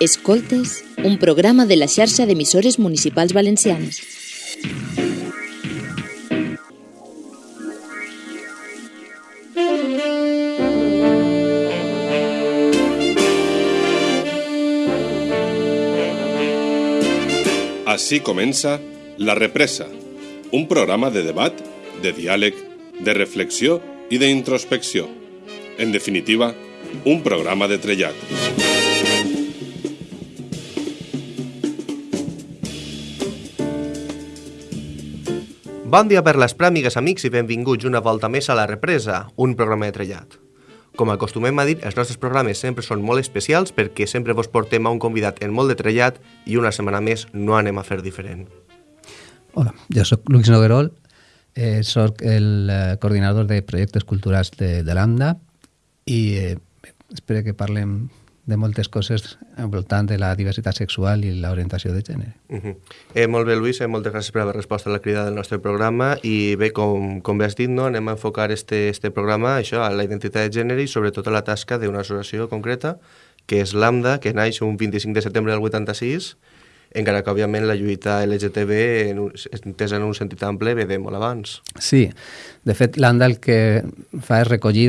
Escoltes, un programa de la xarxa d'emissores municipals valencianes. Així comença La Represa, un programa de debat, de diàleg, de reflexió i d'introspecció. En definitiva, un programa de trellat. Bon dia per les pràmigues, amics, i benvinguts una volta més a La Represa, un programa de trellat. Com acostumem a dir, els nostres programes sempre són molt especials perquè sempre vos portem a un convidat en molt de trellat i una setmana més no anem a fer diferent. Hola, jo sóc Luis Noguerol, eh, sóc el eh, coordinador de projectes culturals de, de l'AMDA i eh, espero que parlem de moltes coses al voltant de la diversitat sexual i l'orientació de gènere. Uh -huh. eh, molt bé, Lluís, eh, moltes gràcies per haver respost a la crida del nostre programa i bé, com, com bé has dit, no, anem a enfocar este, este programa això, a la identitat de gènere i sobretot a la tasca d'una associació concreta que és l'AMDA, que naix un 25 de setembre del 86 encara que, òbviament, la lluita LGTB, en un, entesa en un sentit ample, ve de molt abans. Sí, de fet, l'AMDA el que fa és recollir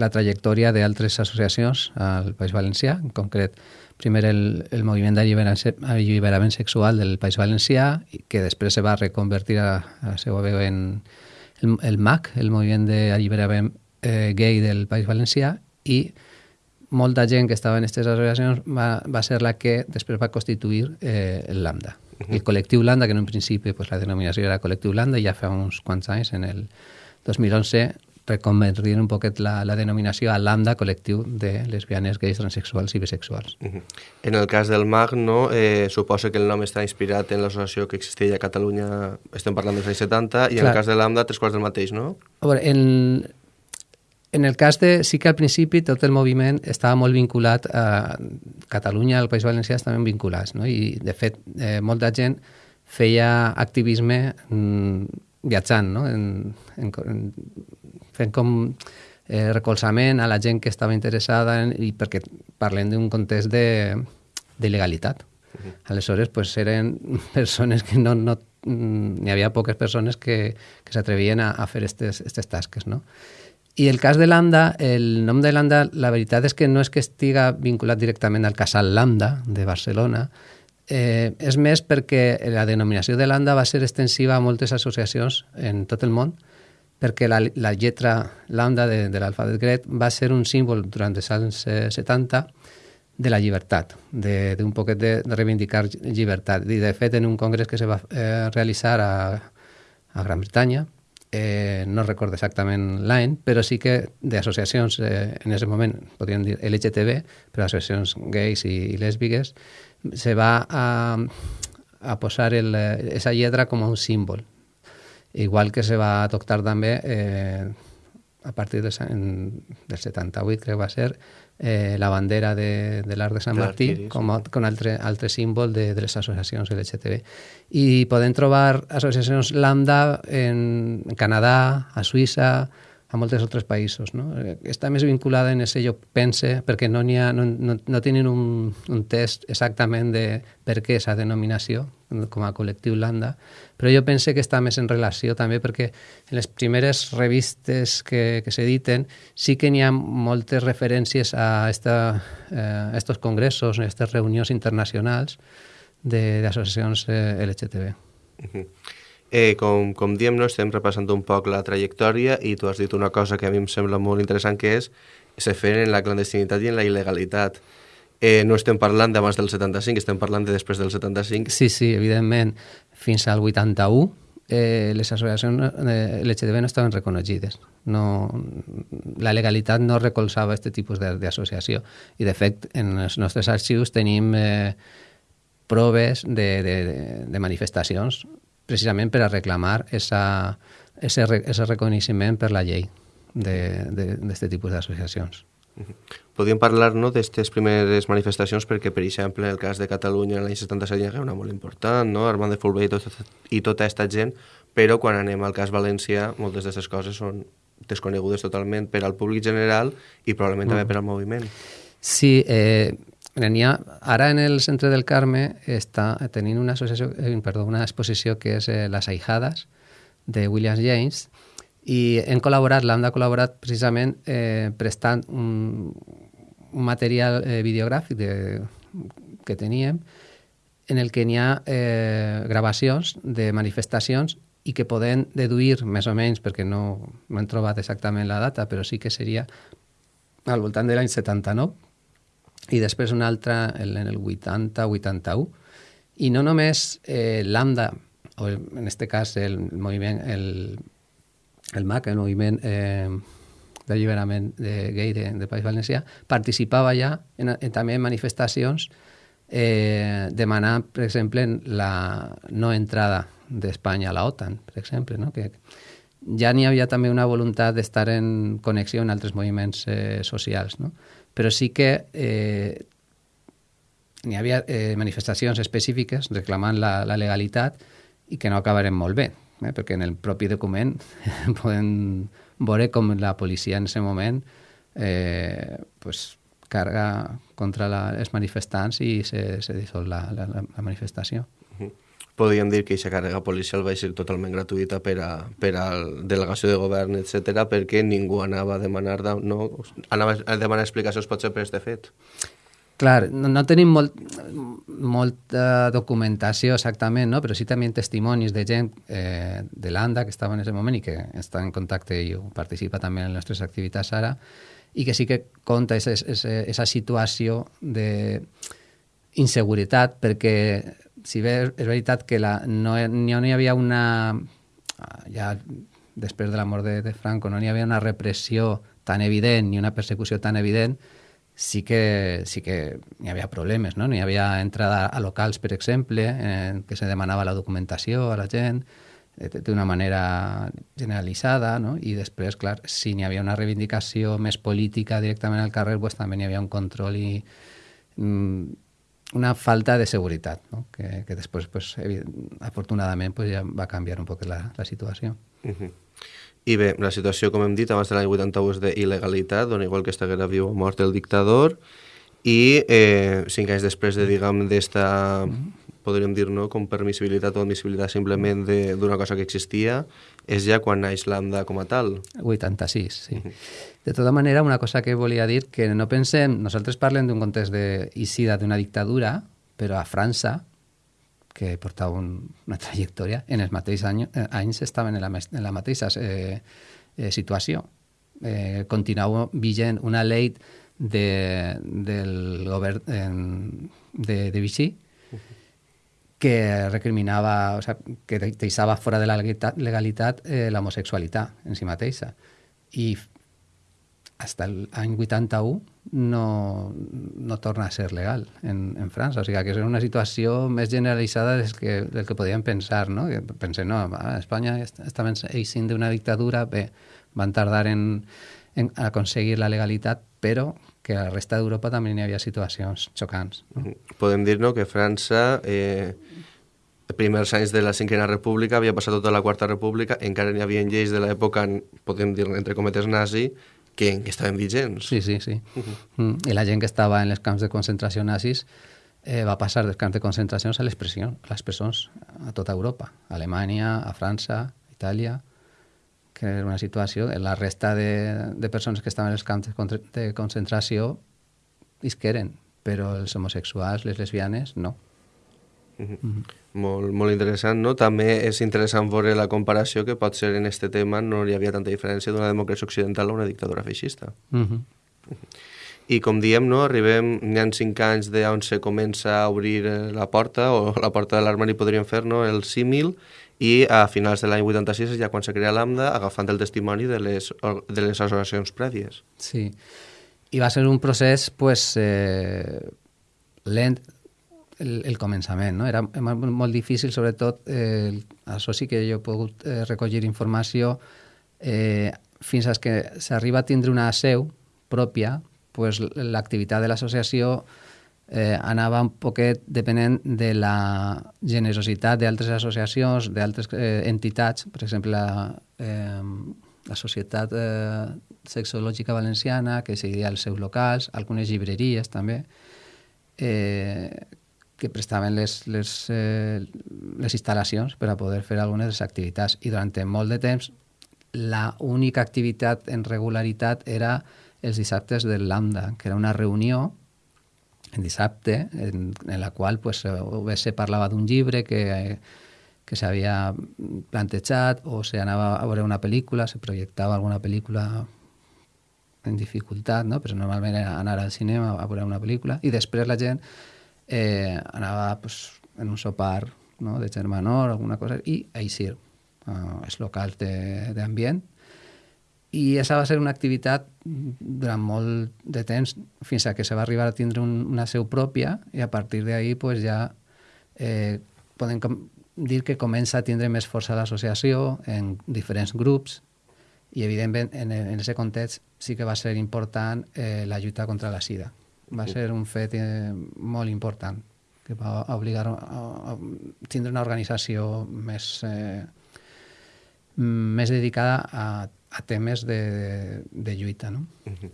la trajectòria d'altres associacions al País Valencià, en concret primer el, el moviment d'alliberament sexual del País Valencià, que després se va reconvertir a, a la seva veu en el, el MAC, el moviment d'alliberament eh, gay del País Valencià, i molta gent que estava en aquestes associacions va, va ser la que després va constituir eh, el Lambda. Uh -huh. El col·lectiu Lambda, que en un principi pues, la denominació era col·lectiu Lambda, ja fa uns quants anys, en el 2011, reconvertir un poquet la, la denominació a lambda col·lectiu de lesbianes, gais, transexuals i bisexuals. Uh -huh. En el cas del MAG, no, eh, suposa que el nom està inspirat en l'associació que existia a Catalunya, estem parlant dels anys 70, i Clar. en el cas de lambda, tres quarts del mateix, no? A veure, en, en el cas de... Sí que al principi tot el moviment estava molt vinculat a Catalunya, al País Valencià estaven vinculats, no? I, de fet, eh, molta gent feia activisme mm, viatjant, no? En, en, en, fent com eh, recolzament a la gent que estava interessada en, i perquè parlem d'un context de, de legalitat. Uh -huh. Aleshores, pues, eren persones que no, no n'hi havia poques persones que, que s'atrevien a, a fer aquestes tasques, no? I el cas de Lambda, el nom de Lambda, la veritat és que no és que estiga vinculat directament al casal Lambda de Barcelona, eh, és més perquè la denominació de Lambda va ser extensiva a moltes associacions en tot el món, perquè la, la lletra lambda de, de l'alfabet grec va ser un símbol durant els anys 70 de la llibertat, d'un poquet de, de reivindicar llibertat. I de fet, en un congrés que se va eh, realitzar a, a Gran Bretanya, eh, no recordo exactament l'any, però sí que d'associacions, eh, en aquest moment, podríem dir LGTB, però associacions gais i, i lèsbiques, se va a, a posar aquesta lletra com un símbol igual que se va adoptar també eh, a partir del, en, del 78, crec que va ser, eh, la bandera de, de l'Arc de Sant Martí com, a, com altre, altre símbol de, de les associacions LGTB. I podem trobar associacions lambda en, en Canadà, a Suïssa, a molts altres països. No? Està més vinculada en ese lloc pense perquè no, ha, no, no, no tenen un, un test exactament de per què aquesta denominació com a col·lectiu Landa, però jo pense que està més en relació també perquè en les primeres revistes que, que s'editen sí que n'hi ha moltes referències a, esta, eh, a congressos, a aquestes reunions internacionals d'associacions eh, LGTB. Uh -huh. Eh, com, com diem, no, estem repassant un poc la trajectòria i tu has dit una cosa que a mi em sembla molt interessant, que és se fer en la clandestinitat i en la il·legalitat. Eh, no estem parlant d'abans del 75, estem parlant de després del 75. Sí, sí, evidentment. Fins al 81 eh, les associacions eh, LGTB no estaven reconeixides. No, la legalitat no recolzava aquest tipus d'associació. I, de fet, en els nostres arxius tenim eh, proves de, de, de manifestacions precisament per a reclamar esa, ese, ese reconeixement per la llei d'aquest tipus d'associacions. Podríem parlar no, d'aquestes primeres manifestacions perquè, per exemple, en el cas de Catalunya l'any 77 hi ha una molt important, no? Armand de Fulbé i, tot, i tota aquesta gent, però quan anem al cas València moltes d'aquestes coses són desconegudes totalment per al públic general i probablement mm. també per al moviment. Sí, eh, ha, ara en el centre del Carme està tenint una, associació, eh, perdó, una exposició que és eh, Les Ahijades, de William James, i hem col·laborat, l'AMDA ha col·laborat precisament eh, prestant un, un material eh, videogràfic de, que teníem en el que n'hi ha eh, gravacions de manifestacions i que poden deduir més o menys, perquè no, no hem trobat exactament la data, però sí que seria al voltant de l'any 79, i després una altra en el 80-81. I no només eh, l'AMDA, o en aquest cas el moviment, el, el MAC, el moviment eh, d'alliberament de gay de, de País Valencià, participava ja en, en, també en manifestacions eh, demanant, per exemple, la no entrada d'Espanya a la OTAN, per exemple, no? que ja n'hi havia també una voluntat d'estar en connexió amb altres moviments eh, socials. No? Però sí que eh, n'hi havia eh, manifestacions específiques reclamant la, la legalitat i que no acabarem molt bé, eh, perquè en el propi document podem veure com la policia en aquest moment eh, pues, carga contra la, els manifestants i se, se dissol la, la, la manifestació. Podríem dir que aquesta càrrega policial va ser totalment gratuïta per a, per a delegació de govern, etc perquè ningú anava a demanar, no, anava a demanar explicacions potser per aquest fet. Clar, no, no tenim molt, molta documentació exactament, no? però sí també testimonis de gent eh, de l'ANDA que estava en aquest moment i que està en contacte i participa també en les nostres activitats ara, i que sí que conta aquesta situació de inseguretat perquè si bé és veritat que la, no, no hi havia una... Ja després de la mort de, de Franco no hi havia una repressió tan evident ni una persecució tan evident, sí que, sí que hi havia problemes, no? Hi havia entrada a locals, per exemple, en què se demanava la documentació a la gent eh, d'una manera generalitzada, no? I després, clar, si n'hi havia una reivindicació més política directament al carrer, pues, també n'hi havia un control i mm, una falta de seguretat, no? que, que després, pues, afortunadament, pues, ja va canviar un poc la, la situació. Uh -huh. I bé, la situació, com hem dit, abans de l'any 81 és d'il·legalitat, on igual que estiguera viu o mort el dictador, i eh, cinc anys després de, diguem, d'esta... Uh -huh podríem dir, no, com permissibilitat o admissibilitat simplement d'una cosa que existia, és ja quan naix l'AMDA com a tal. 86, sí. Uh -huh. De tota manera, una cosa que volia dir, que no pensem, nosaltres parlem d'un context d'eixida d'una dictadura, però a França, que portava un, una trajectòria, en els mateixos anys, eh, anys estaven en la, en la mateixa eh, eh, situació. Eh, continuava vigent una llei de, del govern de, de Vichy, que recriminava, o sea, que deixava fora de la legalitat eh, l'homosexualitat en si mateixa. I fins l'any 81 no, no torna a ser legal en, en França. O sigui, que és una situació més generalitzada del que, del que podíem pensar, no? Que pensem, no, a Espanya estaven eixint d'una dictadura, bé, van tardar en, en aconseguir la legalitat, però que a la resta d'Europa també n'hi havia situacions xocants. No? Mm-hmm. Podem dir no, que França, eh, primers anys de la Cinquena República, havia passat tota la Quarta República, encara n'hi havia lleis de l'època, podem dir entre cometes nazi, que, que estaven vigents. Sí, sí, sí. Uh -huh. mm. I la gent que estava en els camps de concentració nazis eh, va passar dels camps de concentració a les, pressions, a les presons a tota Europa, a Alemanya, a França, a Itàlia, que era una situació... La resta de, de persones que estaven els camps de, de concentració isqueren, però els homosexuals, les lesbianes, no. Uh -huh. Uh -huh. Molt, molt interessant, no? També és interessant veure la comparació que pot ser en este tema no hi havia tanta diferència d'una democràcia occidental a una dictadura feixista. Uh -huh. Uh -huh. I com diem, no, arribem, n'hi ha cinc anys d'on se comença a obrir la porta, o la porta de l'armari podríem fer, no?, el símil, i a finals de l'any 86 és ja quan se crea l'AMDA agafant el testimoni de les, de les associacions prèvies. Sí, i va ser un procés pues, eh, lent el, el començament, no? era molt difícil, sobretot eh, això sí que jo he pogut eh, recollir informació eh, fins que s'arriba a tindre una seu pròpia, pues, l'activitat de l'associació eh, anava un poquet depenent de la generositat d'altres associacions, d'altres eh, entitats, per exemple la, eh, la Societat eh, Sexològica Valenciana, que seguia els seus locals, algunes llibreries també, eh, que prestaven les, les, eh, les instal·lacions per a poder fer algunes de les activitats. I durant molt de temps la única activitat en regularitat era els dissabtes del Lambda, que era una reunió en dissabte en, en la qual pues, se parlava d'un llibre que, que s'havia plantejat o se anava a veure una pel·lícula, se projectava alguna pel·lícula en dificultat, no? però normalment era anar al cinema a veure una pel·lícula i després la gent eh, anava pues, en un sopar no? de germanor, alguna cosa, i eixir uh, els locals d'ambient. I aquesta va ser una activitat durant molt de temps, fins a que se va arribar a tindre un, una seu pròpia, i a partir d'ahir pues, ja eh, podem dir que comença a tindre més força l'associació en diferents grups, i evidentment en, en aquest context sí que va ser important eh, la lluita contra la sida va ser un fet eh, molt important que va obligar a, a tindre una organització més, eh, més dedicada a, a temes de, de, lluita. No? Uh -huh.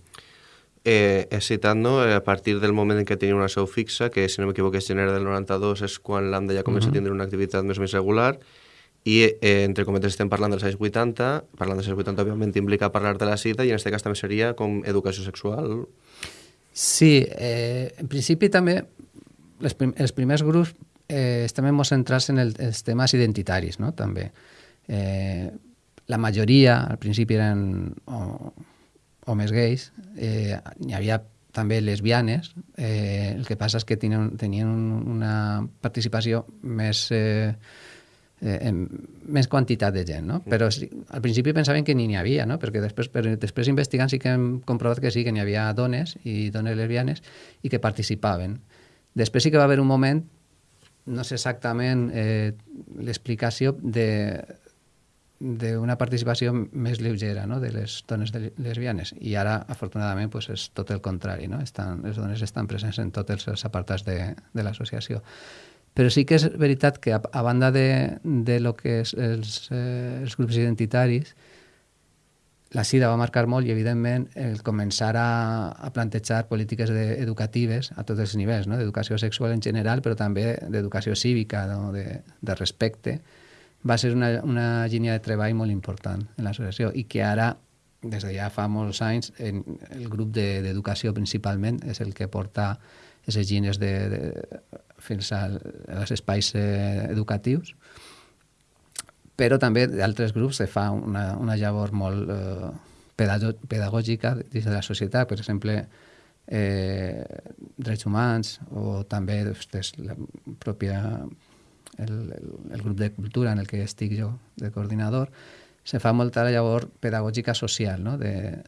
Eh, he citat, no, a partir del moment en què tenia una seu fixa, que si no m'equivoco és gener del 92, és quan l'AMDA ja comença uh -huh. a tindre una activitat més més regular, i eh, entre cometes estem parlant dels anys 80, parlant dels anys 80 òbviament implica parlar de la sida i en aquest cas també seria com educació sexual, Sí, eh, en principi també les prim els primers grups eh, estem molt centrats en el, els temes identitaris, no? també. Eh, la majoria, al principi, eren homes gais, eh, hi havia també lesbianes, eh, el que passa és que tenien, tenien una participació més... Eh, eh, més quantitat de gent, no? Però sí, al principi pensaven que ni n'hi havia, no? Perquè després, però després investigant sí que hem comprovat que sí, que n'hi havia dones i dones lesbianes i que participaven. Després sí que va haver un moment, no sé exactament eh, l'explicació de d'una participació més lleugera no? de les dones de lesbianes i ara afortunadament pues, és tot el contrari no? estan, les dones estan presents en tots els apartats de, de l'associació però sí que és veritat que a, a banda de, de lo que és els, eh, els grups identitaris, la SIDA va marcar molt i, evidentment, el començar a, a plantejar polítiques de, educatives a tots els nivells, no? d'educació sexual en general, però també d'educació cívica, no? de, de respecte, va ser una, una línia de treball molt important en l'associació i que ara, des de ja fa molts anys, en el grup d'educació de, principalment és el que porta aquestes línies de, de, fins als espais eh, educatius, però també d'altres grups se fa una, una llavor molt eh, pedagògica dins de la societat, per exemple, eh, drets humans o també doncs, la pròpia el, el, el grup de cultura en el que estic jo de coordinador, se fa molta llavor pedagògica social, no? de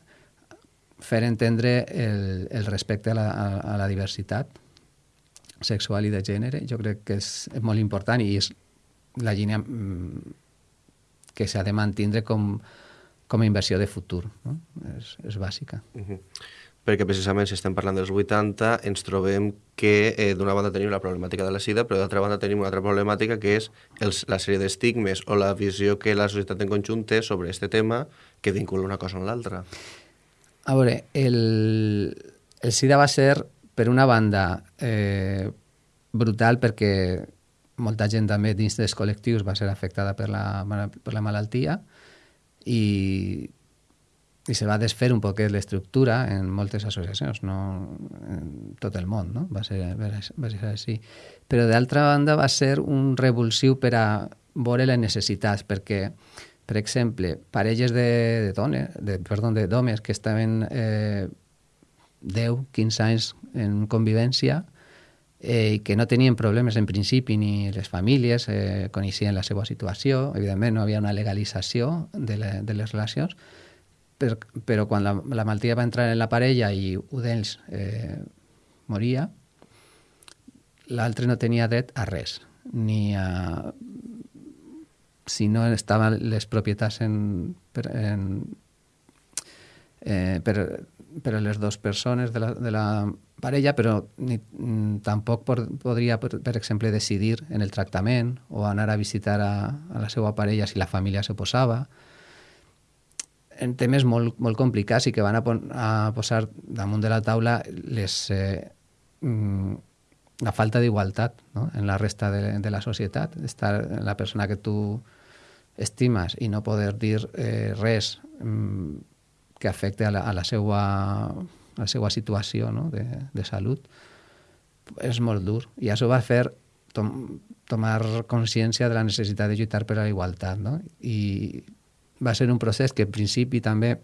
fer entendre el, el respecte a la, a, a la diversitat sexual i de gènere, jo crec que és, molt important i és la línia mm, que s'ha de mantindre com, com a inversió de futur. No? És, és bàsica. Uh -huh. Perquè precisament si estem parlant dels 80 ens trobem que eh, d'una banda tenim la problemàtica de la sida, però d'altra banda tenim una altra problemàtica que és els, la sèrie d'estigmes o la visió que la societat en conjunt té sobre aquest tema que vincula una cosa amb l'altra. A veure, el, el SIDA va ser per una banda, eh, brutal perquè molta gent també dins dels col·lectius va ser afectada per la, per la malaltia i, i se va desfer un poquet l'estructura en moltes associacions, no en tot el món, no? va, ser, va ser així. Però d'altra banda va ser un revulsiu per a veure les necessitats, perquè, per exemple, parelles de, de dones, de, perdó, d'homes que estaven eh, 10, 15 anys en convivència eh, que no tenien problemes en principi ni les famílies eh, coneixien la seva situació, evidentment no havia una legalització de, le, de les relacions, per, però quan la, la malaltia va entrar en la parella i un d'ells eh, moria, l'altre no tenia dret a res, ni a... si no estaven les propietats en, per, en, eh, per, per les dues persones de la, de la parella, però ni, mm, tampoc por, podria, per, per exemple, decidir en el tractament o anar a visitar a, a la seva parella si la família s'oposava. En temes molt, molt complicats i que van a, pon, a posar damunt de la taula les, eh, mm, la falta d'igualtat no? en la resta de, de la societat, estar la persona que tu estimes i no poder dir eh, res mm, que afecte a la, a la, seva, a la seva situació no? de, de salut, és molt dur. I això va fer tom, tomar consciència de la necessitat de lluitar per a la igualtat. No? I va ser un procés que en principi també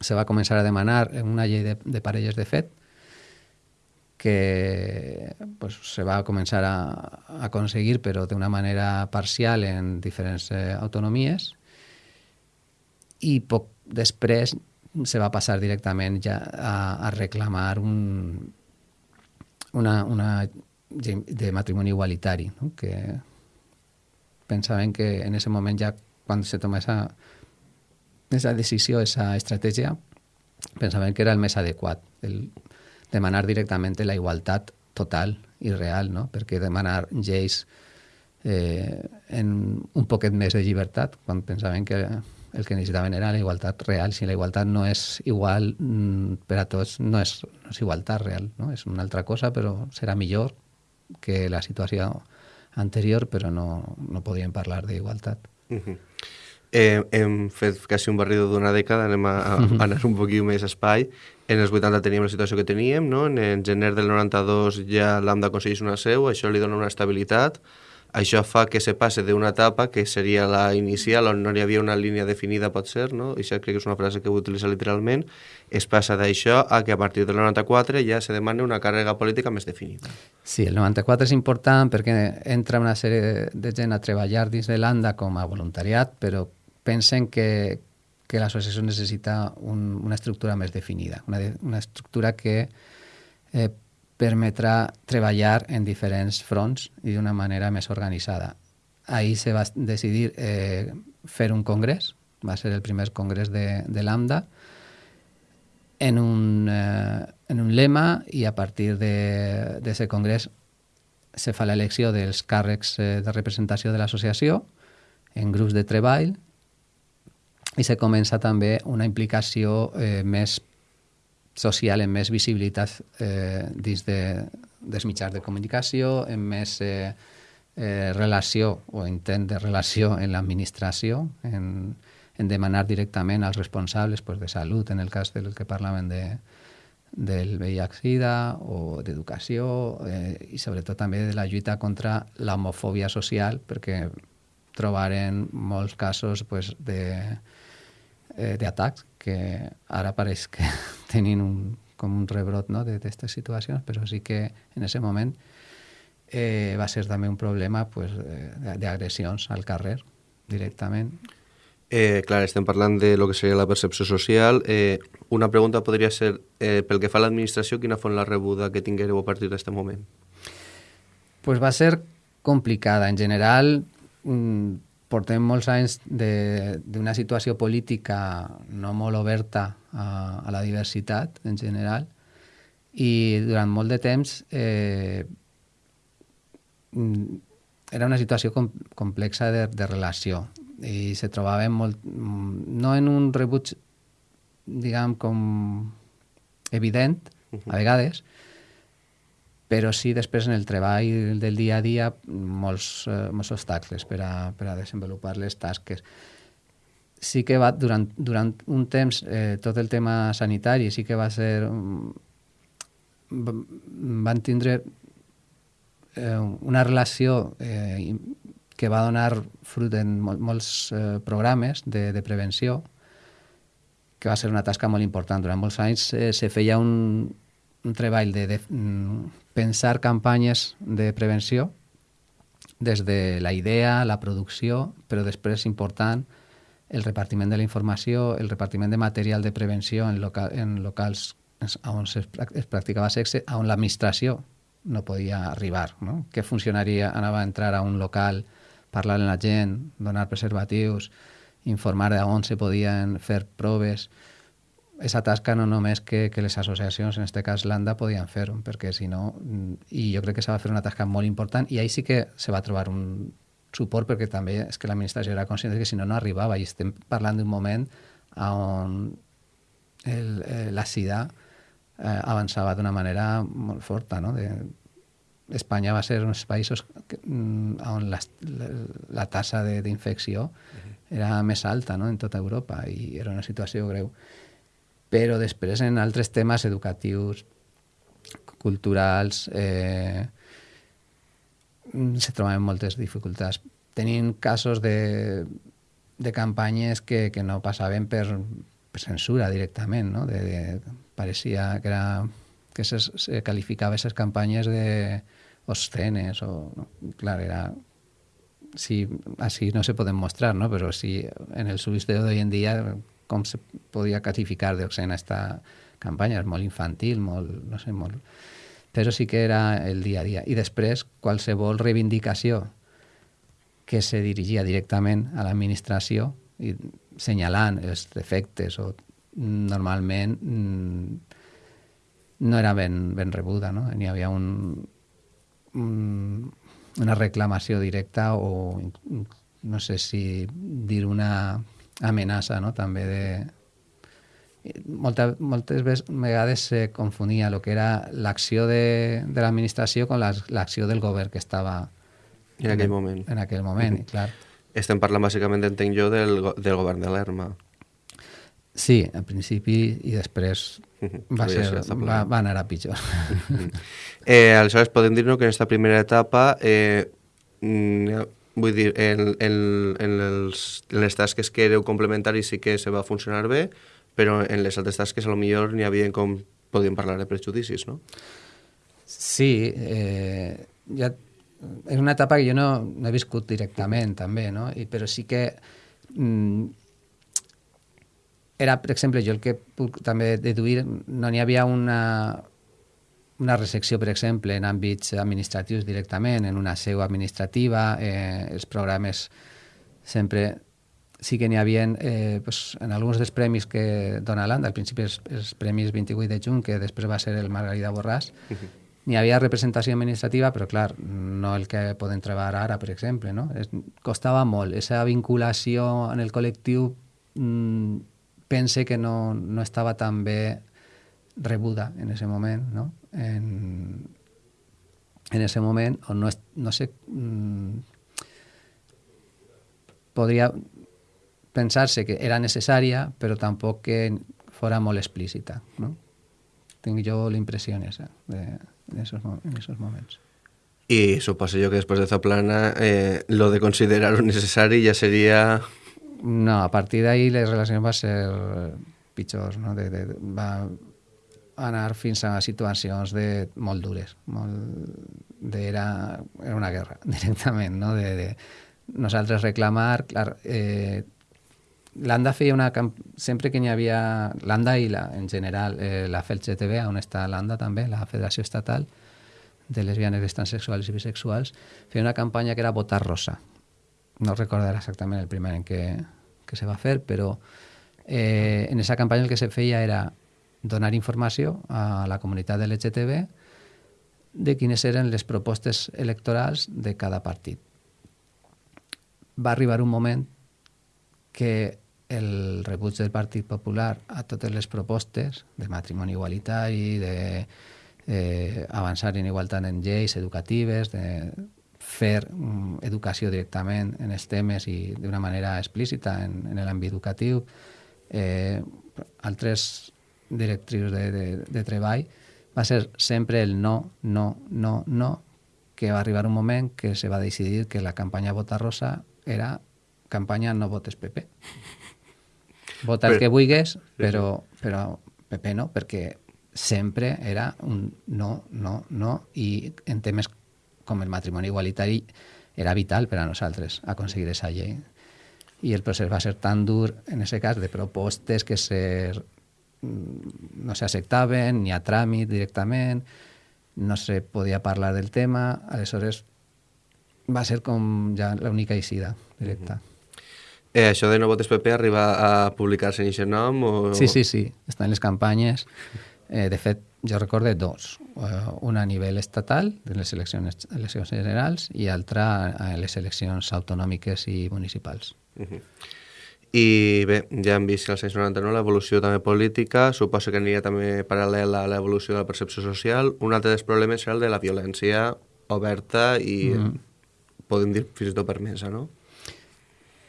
se va començar a demanar en una llei de, de parelles de fet, que pues, se va començar a, a aconseguir, però d'una manera parcial en diferents eh, autonomies, i poc després se va passar directament ja a, a reclamar un, una, una de matrimoni igualitari, no? que pensaven que en ese moment ja quan se toma esa, esa decisió, esa estratègia, pensaven que era el més adequat, el, demanar directament la igualtat total i real, no? perquè demanar lleis eh, en un poquet més de llibertat, quan pensaven que el que necessitaven era la igualtat real. Si la igualtat no és igual mm, per a tots, no és, no és igualtat real, no? és una altra cosa, però serà millor que la situació anterior, però no, no podíem parlar d'igualtat. Uh -huh. Eh, hem fet quasi un barrido d'una dècada, anem a, a, a anar un poquit més espai. En els 80 teníem la situació que teníem, no? en gener del 92 ja l'AMDA aconsegueix una seu, això li dona una estabilitat, això fa que se passe d'una etapa que seria la inicial, on no hi havia una línia definida, pot ser, no? I això crec que és una frase que vull utilitzar literalment, es passa d'això a que a partir del 94 ja se demana una càrrega política més definida. Sí, el 94 és important perquè entra una sèrie de gent a treballar dins de l'ANDA com a voluntariat, però pensen que, que l'associació necessita un, una estructura més definida, una, una estructura que eh, permetrà treballar en diferents fronts i d'una manera més organitzada. Ahir se va decidir eh, fer un congrés, va ser el primer congrés de, de l'AMDA, en un, eh, en un lema i a partir d'aquest congrés se fa l'elecció dels càrrecs eh, de representació de l'associació en grups de treball i se comença també una implicació eh, més social amb més visibilitat eh, dins de, dels mitjans de comunicació, amb més eh, eh, relació o intent de relació en l'administració, en, en demanar directament als responsables pues, de salut, en el cas del que parlaven de, del VIH-Sida o d'educació eh, i sobretot també de la lluita contra l'homofòbia social perquè trobaren molts casos pues, de, eh, d'atacs que ara pareix que tenin un, com un rebrot no, d'aquestes situacions, però sí que en aquest moment eh, va ser també un problema pues, d'agressions al carrer directament. Eh, clar, estem parlant de lo que seria la percepció social. Eh, una pregunta podria ser, eh, pel que fa a l'administració, quina font la rebuda que tinguereu a partir d'aquest moment? Pues va ser complicada. En general, mm, portem molts anys d'una situació política no molt oberta a, a la diversitat en general i durant molt de temps eh, era una situació com, complexa de, de relació i se trobaven molt, no en un rebuig diguem com evident a vegades, però sí després en el treball del dia a dia molts, eh, molts obstacles per a, per a desenvolupar les tasques. Sí que va, durant, durant un temps, eh, tot el tema sanitari sí que va ser... van tindre eh, una relació eh, que va donar fruit en mol, molts eh, programes de, de prevenció, que va ser una tasca molt important. Durant molts anys eh, se feia un, un treball de, de mm, pensar campanyes de prevenció des de la idea, la producció, però després important el repartiment de la informació, el repartiment de material de prevenció en, loca en locals on es, es practicava sexe, on l'administració no podia arribar. No? Què funcionaria anava a entrar a un local, parlar amb la gent, donar preservatius, informar de on se podien fer proves, aquesta tasca no només que, que les associacions, en aquest cas l'ANDA, podien fer-ho, perquè si no... I jo crec que s'ha de fer una tasca molt important i ahí sí que se va trobar un suport perquè també és que l'administració era conscient que si no, no arribava i estem parlant d'un moment on el, eh, la sida eh, avançava d'una manera molt forta, no? De, Espanya va ser uns països que, mm, on la, la, la tassa d'infecció era més alta no? en tota Europa i era una situació greu. Però després en altres temes educatius, culturals, eh, se trobaven moltes dificultats. Tenint casos de, de campanyes que, que no passaven per, per censura directament, no? De, de, pareixia que era que se, se calificava aquestes campanyes de obscenes o... No? Clar, era... Sí, así no se poden mostrar, ¿no? Pero sí, en el subisteo de hoy en día, com se podia classificar d'obscena esta campanya? És molt infantil, molt, no sé, molt... Però sí que era el dia a dia. I després, qualsevol reivindicació que se dirigia directament a l'administració i senyalant els defectes o normalment no era ben, ben rebuda, no? N'hi havia un, un, una reclamació directa o no sé si dir una amenaça, no? També de... Molta, moltes vegades se confonia el que era l'acció de, de l'administració amb l'acció del govern que estava en aquell moment. En aquell moment, mm -hmm. clar. Estem parlant bàsicament, entenc jo, del, del govern de l'ERMA. Sí, al principi i després va, ser, va, va anar a pitjor. eh, aleshores, podem dir-nos que en aquesta primera etapa, eh, mm, vull dir, en, en, en, els, en les tasques que éreu complementaris sí que se va funcionar bé, però en les altres tasques a lo millor n'hi havia com podíem parlar de prejudicis, no? Sí, eh, ja és una etapa que jo no, no he viscut directament, també, no? I, però sí que mm, era, per exemple, jo el que puc també deduir, no n'hi havia una, una resecció, per exemple, en àmbits administratius directament, en una seu administrativa, eh, els programes sempre sí que n'hi havia eh, pues, en alguns dels premis que dona l'ANDA, al principi els, els premis 28 de juny, que després va ser el Margarida Borràs, uh -huh n'hi havia representació administrativa, però clar, no el que poden treballar ara, per exemple, no? Es, costava molt. Esa vinculació en el col·lectiu mmm, pense que no, no estava tan bé rebuda en ese moment, no? En, en ese moment, o no, no sé, mmm, podria pensar-se que era necessària, però tampoc que fora molt explícita, no? Tinc jo l'impressió esa de, en esos, en esos moments. Y suposo yo que después de Zaplana eh, lo de considerar necessari ja seria... No, a partir d'ahí les relacions van ser pitjors, no? De, de, va anar fins a situacions de, molt dures, molt, de, era, era una guerra directament, no? De, de nosaltres reclamar, clar, eh, l'ANDA feia una... Sempre que n'hi havia... L'ANDA i la, en general eh, la FELCTV, on està l'ANDA també, la Federació Estatal de Lesbianes, Transsexuals i Bisexuals, feia una campanya que era Votar Rosa. No recordaré exactament el primer en què, que se va fer, però eh, en aquesta campanya el que se feia era donar informació a la comunitat de l'LGTB de quines eren les propostes electorals de cada partit. Va arribar un moment que el rebuig del Partit Popular a totes les propostes de matrimoni igualitari, de eh, avançar en igualtat en lleis educatives, de fer um, educació directament en els temes i d'una manera explícita en, en l'àmbit educatiu. Eh, altres directrius de, de, de treball va ser sempre el no, no, no, no, que va arribar un moment que se va decidir que la campanya Vota Rosa era campanya no votes PP. Vota el que vulguis, però, però PP no, perquè sempre era un no, no, no, i en temes com el matrimoni igualitari era vital per a nosaltres aconseguir aquesta llei. I el procés va ser tan dur, en aquest cas, de propostes que se, no s'acceptaven ni a tràmit directament, no se podia parlar del tema, aleshores va ser com ja l'única eixida directa. Mm -hmm. Eh, això de No votes PP arriba a publicar-se en aquest nom? O... Sí, sí, sí, està en les campanyes. Eh, de fet, jo recorde dos. Uh, una a nivell estatal, de les eleccions, eleccions generals, i altra a les eleccions autonòmiques i municipals. Uh -huh. I bé, ja hem vist als anys 99 l'evolució també política, suposo que aniria també paral·lela a l'evolució de la percepció social. Un altre dels problemes era el de la violència oberta i mm. podem dir fins i tot permesa, no?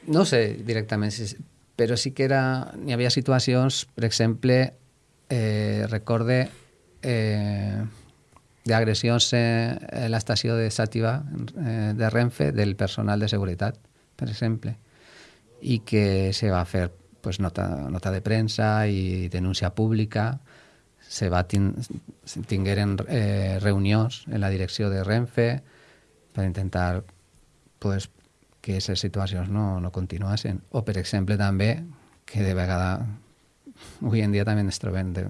No sé directament, però sí que era, hi havia situacions, per exemple, eh, recorde eh, d'agressions a l'estació de Sàtiva eh, de Renfe del personal de seguretat, per exemple, i que se va fer pues, nota, nota de premsa i denúncia pública, se va tin tingueren eh, reunions en la direcció de Renfe per intentar pues, que aquestes situacions no, no continuassin. O, per exemple, també, que de vegada avui en dia també ens trobem de,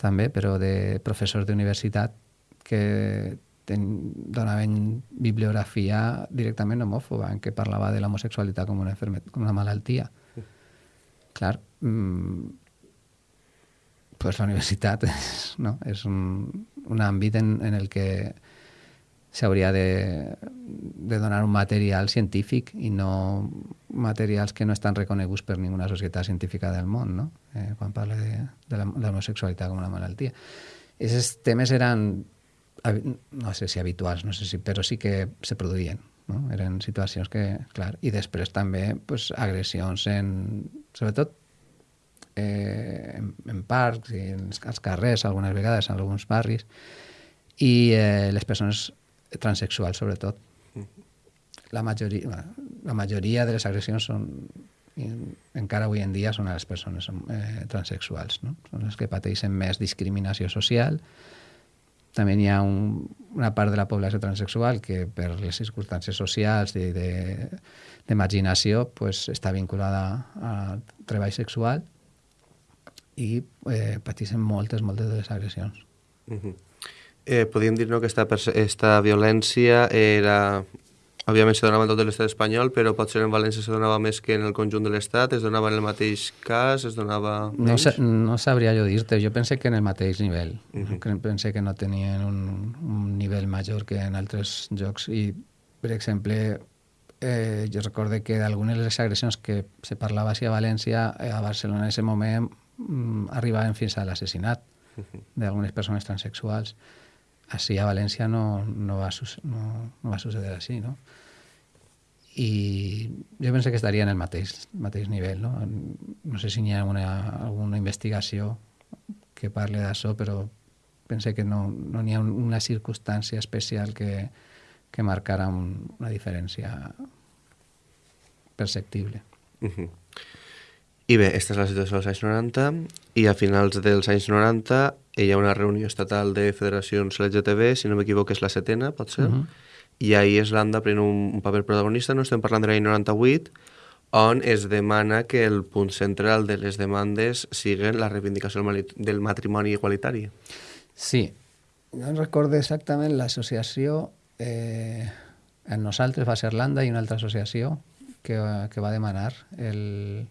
també, però de professors d'universitat que ten, donaven bibliografia directament homòfoba, en què parlava de l'homosexualitat com una, com una malaltia. Clar, mmm, pues la universitat és, no? és un, un àmbit en, en el que s'hauria de, de donar un material científic i no materials que no estan reconeguts per ninguna societat científica del món, no? eh, quan parla de, de l'homosexualitat com una malaltia. Aquests temes eren, no sé si habituals, no sé si, però sí que se produïen. No? Eren situacions que, clar, i després també pues, agressions en, sobretot eh, en, en parcs i en, als carrers, algunes vegades, en alguns barris, i eh, les persones transexuals, sobretot. La majoria, la majoria de les agressions són encara avui en dia són a les persones eh, transexuals, no? són les que pateixen més discriminació social. També hi ha un, una part de la població transexual que per les circumstàncies socials de, d'imaginació pues, està vinculada al treball sexual i eh, pateixen moltes, moltes de les agressions. Uh -huh eh, podríem dir no, que esta, esta violència era òbviament se donava en tot l'estat espanyol, però potser en València se donava més que en el conjunt de l'estat, es donava en el mateix cas, es donava? No, sa no sabria jo dir-te, jo pense que en el mateix nivell. Uh -huh. Pense que no tenien un, un nivell major que en altres jocs i, per exemple, eh, jo recorde que d'algunes de les agressions que se parlava així a València, eh, a Barcelona en aquest moment mm, arribaven fins a l'assassinat uh -huh. d'algunes persones transexuals així a València no, no, va, no, no va suceder així, no? I jo penso que estaria en el mateix, mateix nivell, no? No sé si hi ha una, alguna investigació que parli d'això, però pense que no, no hi ha una circumstància especial que, que marcara un, una diferència perceptible. Uh -huh. I bé, aquesta és la situació dels anys 90 i a finals dels anys 90 hi ha una reunió estatal de federacions LGTB, si no m'equivoco és la setena, pot ser, uh -huh. I ahir Islanda pren un, un paper protagonista, no estem parlant de l'any 98, on es demana que el punt central de les demandes siguen la reivindicació del matrimoni igualitari. Sí, no recordo exactament l'associació, eh, en nosaltres va ser l'ANDA i una altra associació que, que va demanar, el,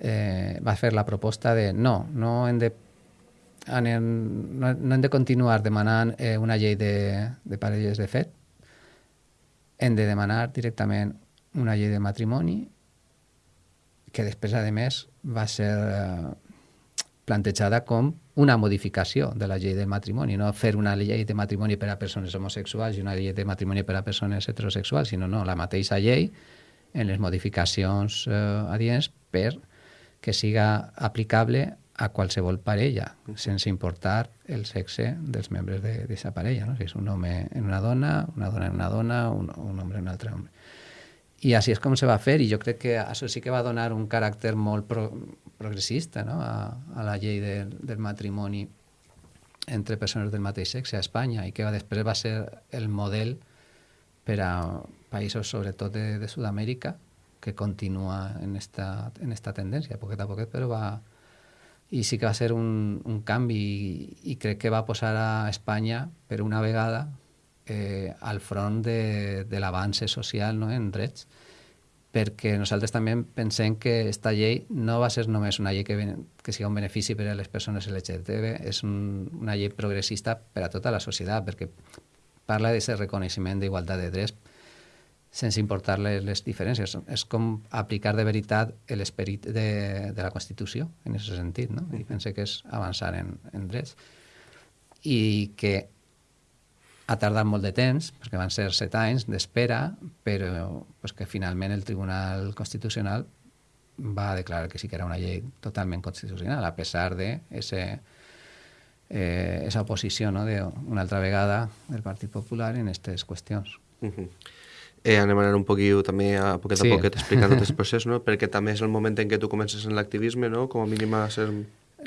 eh, va fer la proposta de no, no hem de anem, no, no hem de continuar demanant eh, una llei de, de parelles de fet, hem de demanar directament una llei de matrimoni que després, a més, va ser eh, plantejada com una modificació de la llei del matrimoni, no fer una llei de matrimoni per a persones homosexuals i una llei de matrimoni per a persones heterosexuals, sinó no, la mateixa llei en les modificacions eh, adients per que siga aplicable a qualsevol parella, sense importar el sexe dels membres d'aquesta parella, no? si és un home en una dona, una dona en una dona, un, un home en un altre home. I així és com se va fer, i jo crec que això sí que va donar un caràcter molt pro, progressista no? a, a la llei de, del matrimoni entre persones del mateix sexe a Espanya, i que va, després va ser el model per a països, sobretot de, de Sud-amèrica, que continua en esta, en esta tendència, poquet a poquet, però va, i sí que va ser un, un canvi i, i crec que va posar a Espanya per una vegada eh, al front de, de l'avanç social no, en drets perquè nosaltres també pensem que aquesta llei no va ser només una llei que, que sigui un benefici per a les persones LGTB, és un, una llei progressista per a tota la societat, perquè parla d'aquest reconeixement d'igualtat de drets sense importar les, les diferències. És com aplicar de veritat l'esperit de, de la Constitució, en aquest sentit, no? I pense que és avançar en, en drets. I que ha tardat molt de temps, perquè van ser set anys d'espera, però pues, que finalment el Tribunal Constitucional va declarar que sí que era una llei totalment constitucional, a pesar de ese, eh, esa oposició no, de una altra vegada del Partit Popular en aquestes qüestions. Uh -huh. Eh, anem a anar un poquillo també a poquet a sí. poquet explicant aquest procés, no? perquè també és el moment en què tu comences en l'activisme, no? com a mínim a ser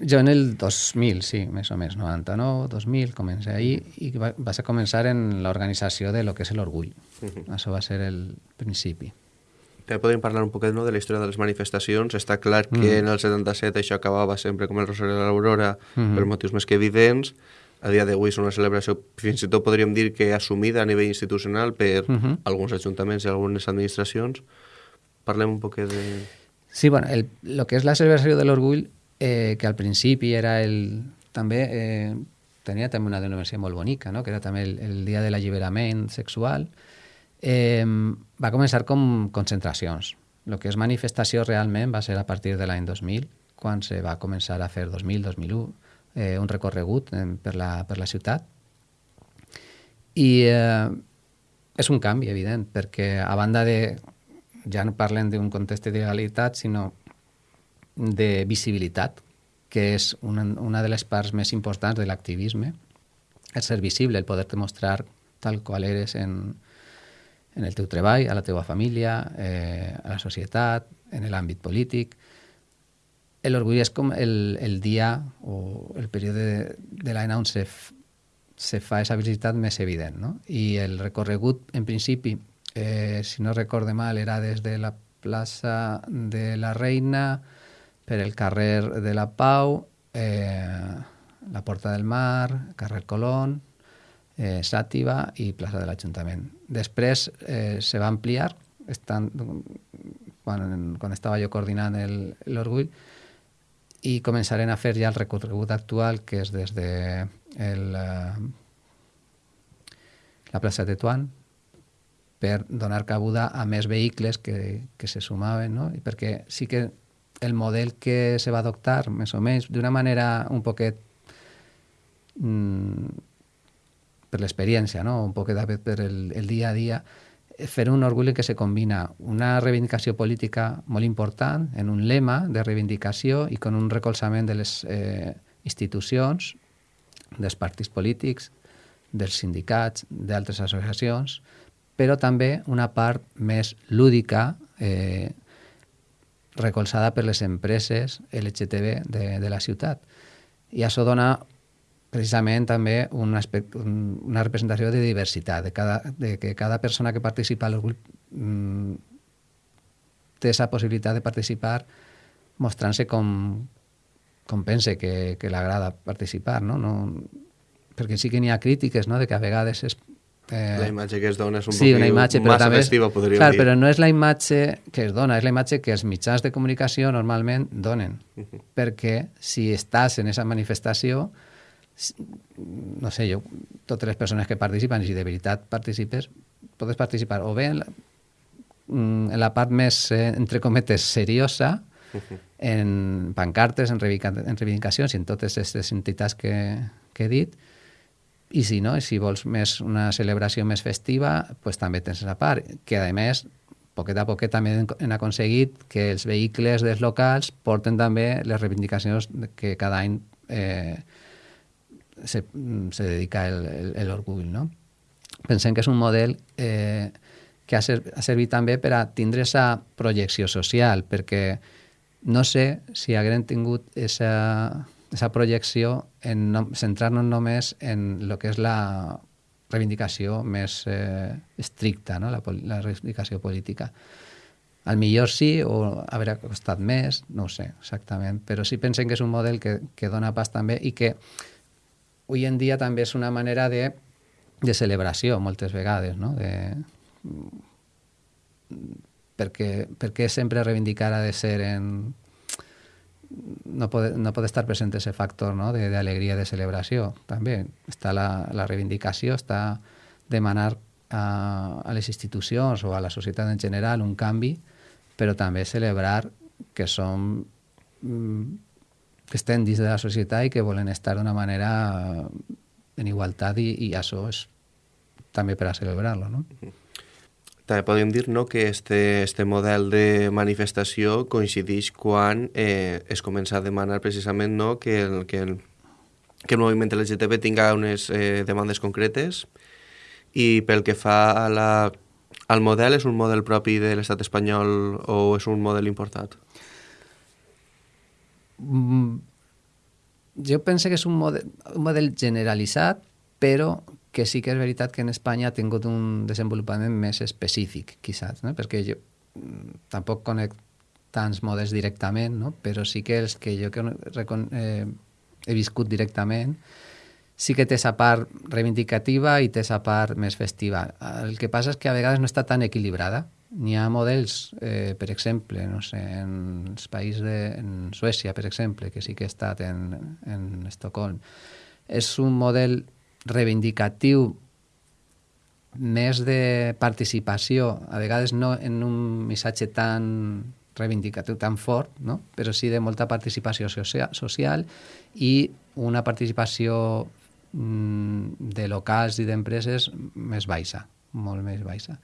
jo en el 2000, sí, més o més, 99, 2000, comencé ahí i va, vas a començar en l'organització de lo que és l'orgull. Uh -huh. Això va ser el principi. També podríem parlar un poquet no, de la història de les manifestacions. Està clar que mm. en el 77 això acabava sempre com el Rosari de l'Aurora mm -hmm. per motius més que evidents. A dia d'avui és una celebració, fins i tot podríem dir que assumida a nivell institucional per mm -hmm. alguns ajuntaments i algunes administracions. Parlem un poquet de... Sí, bueno, el, lo que és la celebració de l'orgull eh, que al principi era el... també eh, tenia també una denominació molt bonica, no? que era també el, el dia de l'alliberament sexual, eh, va començar com concentracions. El que és manifestació realment va ser a partir de l'any 2000, quan se va començar a fer 2000-2001 eh, un recorregut eh, per, la, per la ciutat. I eh, és un canvi, evident, perquè a banda de... Ja no parlem d'un context d'il·legalitat, sinó de visibilitat, que és una, una de les parts més importants de l'activisme, el ser visible, el poder demostrar tal qual eres en, en el teu treball, a la teva família, eh, a la societat, en l'àmbit polític. L'orgull és com el, el dia o el període de, l'any on se, se fa aquesta visibilitat més evident. No? I el recorregut, en principi, eh, si no recorde mal, era des de la plaça de la Reina, per el carrer de la Pau, eh, la Porta del Mar, carrer Colón, eh, Sàtiva i plaça de l'Ajuntament. Després eh, se va ampliar, estan, quan, quan estava jo coordinant l'Orgull, i començarem a fer ja el recorregut actual, que és des de el, eh, la plaça de Tuan, per donar cabuda a més vehicles que, que se sumaven, no? I perquè sí que el model que se va adoptar, més o menys, d'una manera un poquet mm, per l'experiència, no? un poquet per el, el dia a dia, fer un orgull què se combina una reivindicació política molt important en un lema de reivindicació i con un recolzament de les eh, institucions, dels partits polítics, dels sindicats, d'altres associacions, però també una part més lúdica, eh, recolzada per les empreses LGTB de, de la ciutat. I això dona precisament també un aspecte, un, una representació de diversitat, de, cada, de que cada persona que participa al grup mm, té aquesta possibilitat de participar mostrant-se com, com pense que, que l'agrada participar, no? no? Perquè sí que n'hi ha crítiques, no?, de que a vegades es Eh, la imatge que es dona és un sí, una imatge, però massa també, festiva, podríem clar, dir. però no és la imatge que es dona, és la imatge que els mitjans de comunicació normalment donen. Uh -huh. Perquè si estàs en aquesta manifestació, no sé, jo, totes les persones que participen, i si de veritat participes, podes participar o bé en la, mm, en la part més, eh, entre cometes, seriosa, uh -huh. en pancartes, en, reivindicacions i en totes aquestes entitats que, que he dit, i si no, si vols més una celebració més festiva, pues també tens la part, que a més, poquet a poquet també han aconseguit que els vehicles dels locals porten també les reivindicacions que cada any eh, se, se dedica l'orgull, no? Pensem que és un model eh, que ha, ser, ha servit també per a tindre aquesta projecció social, perquè no sé si haguem tingut aquesta aquesta projecció en no, centrar-nos només en el que és la reivindicació més eh, estricta, no? la, la reivindicació política. Al millor sí, o haurà costat més, no ho sé exactament, però sí pensem que és un model que, que dona pas també i que avui en dia també és una manera de, de celebració moltes vegades, no? De, perquè, perquè sempre reivindicar ha de ser en no pot, no pot estar present ese factor no? d'alegria, de, de celebració. També està la, la reivindicació, està demanar a, a les institucions o a la societat en general un canvi, però també celebrar que som mm, que estem dins de la societat i que volen estar d'una manera en igualtat i, i això és també per a celebrar-lo, no? També podem dir no, que este, este model de manifestació coincideix quan eh, es comença a demanar precisament no, que, el, que, el, que el moviment LGTB tinga unes eh, demandes concretes i pel que fa a la, al model, és un model propi de l'estat espanyol o és un model importat? Mm, jo penso que és un model, un model generalitzat, però que sí que és veritat que en Espanya ha tingut un desenvolupament més específic, quizás, no? perquè jo mm, tampoc conec tants models directament, no? però sí que els que jo que eh, he viscut directament sí que té sa part reivindicativa i té sa part més festiva. El que passa és que a vegades no està tan equilibrada. N'hi ha models, eh, per exemple, no sé, en els països de en Suècia, per exemple, que sí que he estat en, en Estocolm, és un model reivindicatiu més de participació, a vegades no en un missatge tan reivindicatiu tan fort, no? però sí de molta participació social i una participació mm, de locals i d'empreses més baixa, molt més baixa.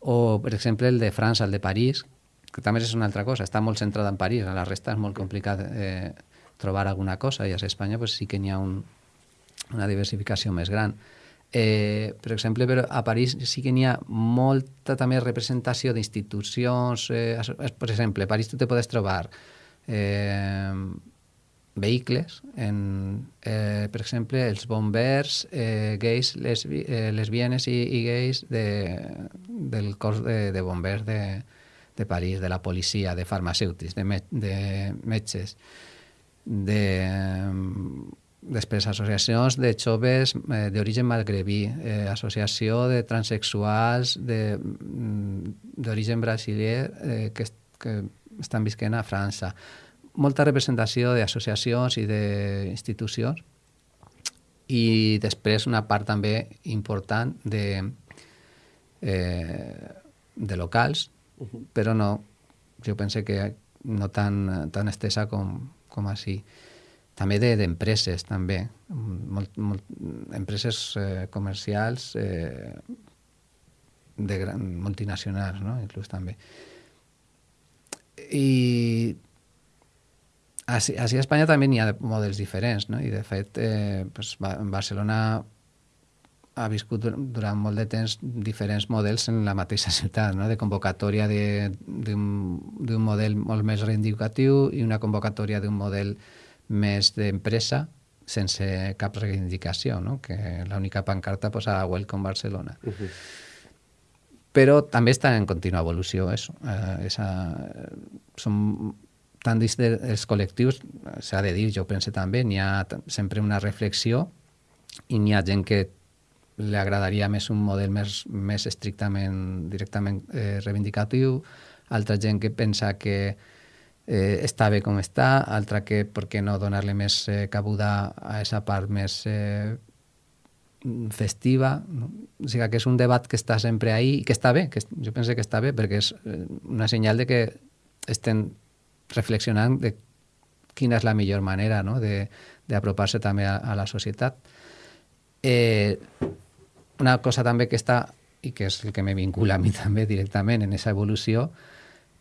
O, per exemple, el de França, el de París, que també és una altra cosa, està molt centrada en París, a la resta és molt complicat eh, trobar alguna cosa, i a Espanya pues, sí que n'hi ha un, una diversificació més gran. Eh, per exemple, però a París sí que n'hi ha molta també representació d'institucions. Eh, per exemple, a París tu te podes trobar eh, vehicles, en, eh, per exemple, els bombers eh, gais, lesbi, eh, lesbianes i, i gais de, del cos de, de bombers de, de París, de la policia, de farmacèutics, de, me, de metges, de Després, associacions de joves eh, d'origen magrebí, eh, associació de transexuals mm, d'origen brasiler eh, que, que estan visquent a França. Molta representació d'associacions i d'institucions i després una part també important de, eh, de locals, uh -huh. però no, jo penso que no tan, tan estesa com, com així també d'empreses, de, també. Molt, molt, empreses eh, comercials eh, de gran, multinacionals, no? inclús també. I així, així a Espanya també n'hi ha models diferents, no? i de fet eh, pues, Barcelona ha viscut durant molt de temps diferents models en la mateixa ciutat, no? de convocatòria d'un model molt més reivindicatiu i una convocatòria d'un model més d'empresa sense cap reivindicació, no? que l'única pancarta posa Welcome Barcelona. Uh -huh. Però també està en contínua evolució, això. Eh, esa, són tant dins dels col·lectius, s'ha de dir, jo penso també, n'hi ha sempre una reflexió i n'hi ha gent que li agradaria més un model més, més estrictament, directament eh, reivindicatiu, altra gent que pensa que eh, està bé com està, altra que per què no donar-li més eh, cabuda a aquesta part més eh, festiva. No? O sigui que és un debat que està sempre ahí i que està bé, que jo penso que està bé perquè és eh, una senyal de que estem reflexionant de quina és la millor manera no? d'apropar-se també a, a la societat. Eh, una cosa també que està, i que és el que me vincula a mi també directament en aquesta evolució,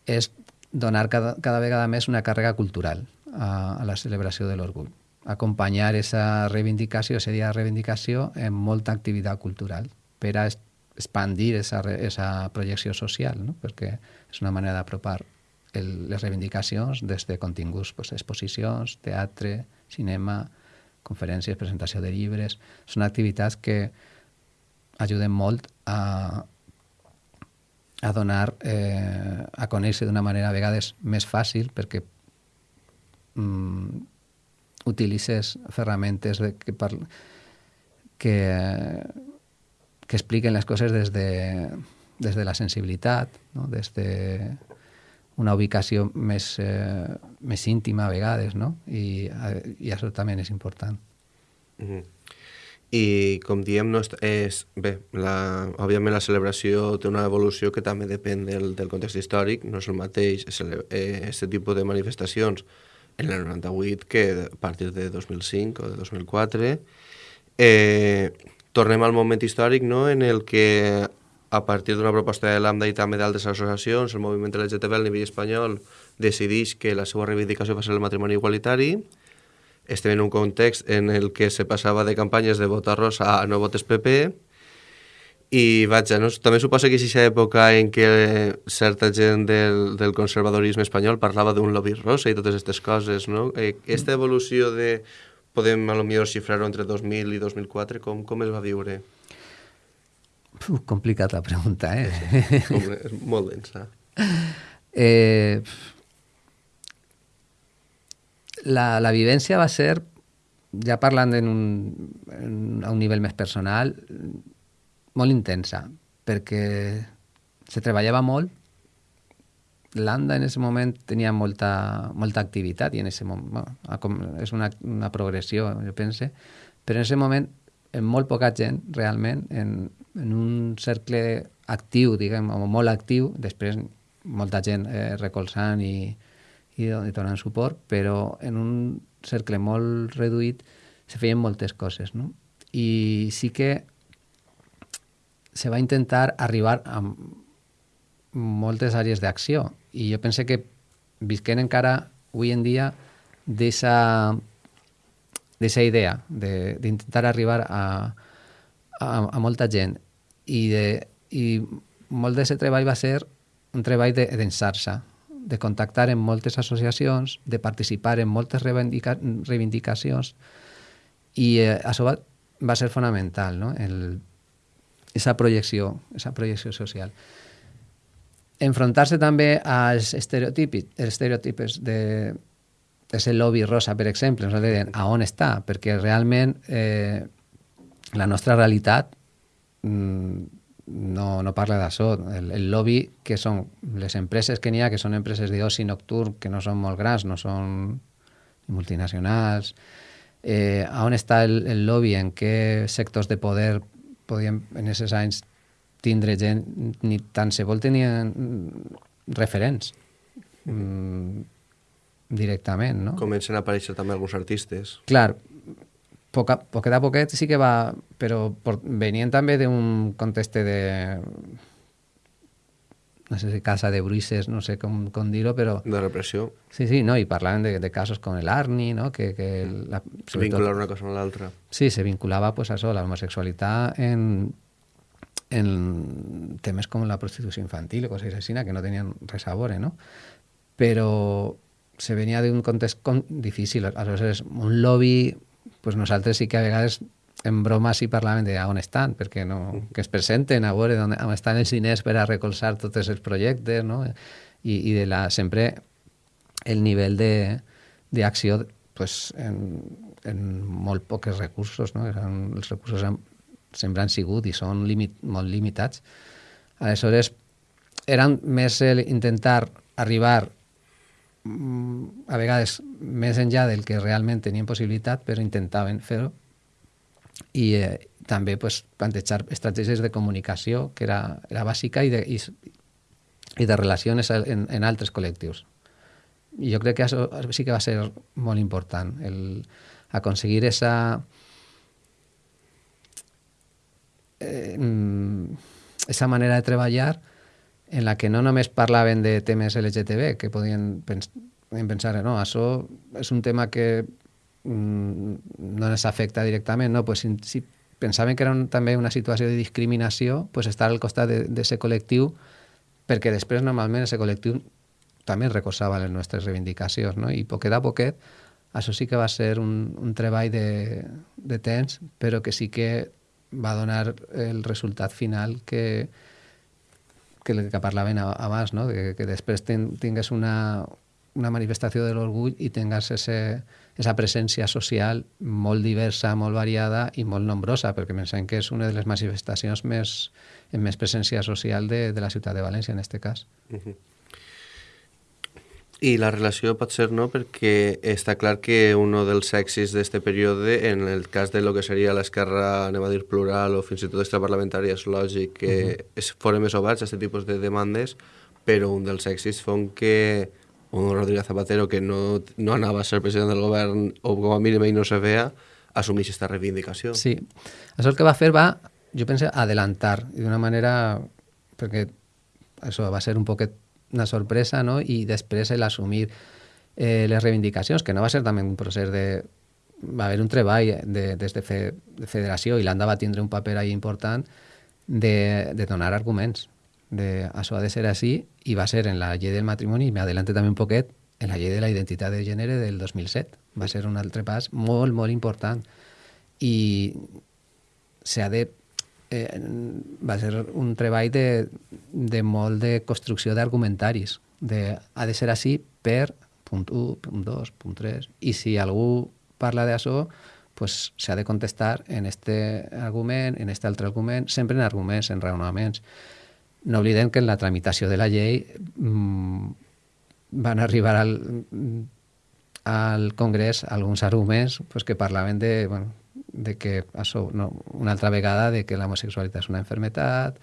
és donar cada, cada vegada més una càrrega cultural a, a la celebració de l'orgull. Acompanyar aquesta reivindicació, aquest dia de reivindicació, en molta activitat cultural per a expandir aquesta projecció social, no? perquè és una manera d'apropar les reivindicacions des de continguts, pues, exposicions, teatre, cinema, conferències, presentació de llibres... Són activitats que ajuden molt a, a donar, eh, a conèixer d'una manera a vegades més fàcil perquè mm, utilitzes ferramentes de, que, par, que, que expliquen les coses des de, des de la sensibilitat, no? des de una ubicació més, eh, més íntima a vegades, no? I, i això també és important. Mm -hmm i com diem, no és, bé, la, òbviament la celebració té una evolució que també depèn del, del context històric, no és el mateix aquest eh, tipus de manifestacions en el 98 que a partir de 2005 o de 2004. Eh, tornem al moment històric no? en el que a partir d'una proposta de l'AMDA i també d'altres associacions, el moviment LGTB a nivell espanyol decideix que la seva reivindicació va ser el matrimoni igualitari. Estem en un context en el que se passava de campanyes de vota rosa a no votes PP i vaja, no? també suposa que és aquesta època en què certa gent del, del conservadorisme espanyol parlava d'un lobby rosa i totes aquestes coses, no? Eh, aquesta evolució de, podem a lo millor xifrar-ho entre 2000 i 2004, com, com es va viure? Uf, complicat la pregunta, eh? Home, és molt densa. Eh, la, la vivència va ser, ja parlant en un, en, a un nivell més personal, molt intensa, perquè se treballava molt, l'ANDA en aquest moment tenia molta, molta activitat i en aquest moment, bueno, és una, una progressió, jo pense, però en aquest moment en molt poca gent, realment, en, en un cercle actiu, diguem, o molt actiu, després molta gent eh, recolzant i, i, i donant suport, però en un cercle molt reduït se feien moltes coses, no? I sí que se va intentar arribar a moltes àrees d'acció i jo pense que visquem encara avui en dia d'aquesta idea d'intentar arribar a, a, a molta gent i, de, i molt d'aquest treball va ser un treball d'ensar-se, de, de contactar amb moltes associacions, de participar en moltes reivindica, reivindicacions i eh, això va, va ser fonamental, no? El, esa projecció, esa projecció social enfrontar-se també als estereotips, estereotipes de, de ser lobby rosa, per exemple, ens deien a on està, perquè realment eh, la nostra realitat no, no parla d'això. El, el lobby, que són les empreses que n'hi ha, que són empreses d'oci nocturn, que no són molt grans, no són multinacionals, eh, on està el, el lobby, en què sectors de poder podien en aquests anys tindre gent, ni tant se vol tenien referents mm, directament, no? Comencen a aparèixer també alguns artistes. Clar, poca, poquet a poquet sí que va... Però por, venien també d'un context de... No sé si casa de bruixes, no sé com, com dir-ho, però... De repressió. Sí, sí, no, i parlaven de, de casos com el Arni, no? Que, que la, Vincular una cosa amb l'altra. Sí, se vinculava pues, a això, l'homosexualitat en, en temes com la prostitució infantil o coses així, que no tenien res a veure, no? Però se venia d'un context com difícil. Aleshores, un lobby, pues nosaltres sí que a vegades en broma sí parlaven de on estan, perquè no, que es presenten a veure on, on estan els diners per a recolzar tots els projectes, no? I, i de la, sempre el nivell d'acció pues, en, en molt pocs recursos, no? Eren, els recursos eren sempre han sigut i són limit, molt limitats. Aleshores, eren més el intentar arribar a vegades més enllà del que realment tenien possibilitat, però intentaven fer-ho. I eh, també pues, plantejar estratègies de comunicació, que era, era bàsica, i de, i, i de relacions en, en altres col·lectius. I jo crec que això sí que va ser molt important, el aconseguir esa, eh, esa manera de treballar en la que no només parlaven de temes LGTB, que podien, pens podien pensar, no, això és un tema que mm, no ens afecta directament, no, pues si, si pensaven que era un, també una situació de discriminació, pues estar al costat d'aquest col·lectiu, perquè després normalment aquest col·lectiu també recolzava les nostres reivindicacions, no? i poquet a poquet això sí que va ser un, un treball de, de temps, però que sí que va donar el resultat final que, que, que parlaven abans, no? que, que després ten, tingués una, una manifestació de l'orgull i tingués ese, esa presència social molt diversa, molt variada i molt nombrosa, perquè pensem que és una de les manifestacions més, amb més presència social de, de la ciutat de València, en aquest cas. Uh -huh. I la relació pot ser no, perquè està clar que un dels èxits d'aquest període, en el cas de lo que seria l'esquerra, anem a dir, plural o fins i tot extraparlamentària, és lògic que uh -huh. es foren més oberts a aquest tipus de demandes, però un dels èxits fon que un Rodríguez Zapatero que no, no anava a ser president del govern o com a mínim ell no se veia, assumeix aquesta reivindicació. Sí, això el que va fer va, jo penso, adelantar, d'una manera, perquè això va ser un poquet una sorpresa, no? i després l'assumir eh, les reivindicacions, que no va ser també un procés de... Va haver un treball de, des de, fe, de federació i l'ANDA va tindre un paper ahí important de, de donar arguments de això ha de ser així i va ser en la llei del matrimoni, i m'adelante també un poquet, en la llei de la identitat de gènere del 2007. Va ser un altre pas molt, molt important. I s'ha de eh, va ser un treball de, de molt de construcció d'argumentaris. De, ha de ser així per punt 1, punt 2, punt 3. I si algú parla d'això, pues s'ha de contestar en este argument, en este altre argument, sempre en arguments, en raonaments. No oblidem que en la tramitació de la llei mmm, van arribar al, al Congrés alguns arguments pues, que parlaven de, bueno, de que això, no, una altra vegada de que l'homosexualitat és una enfermetat,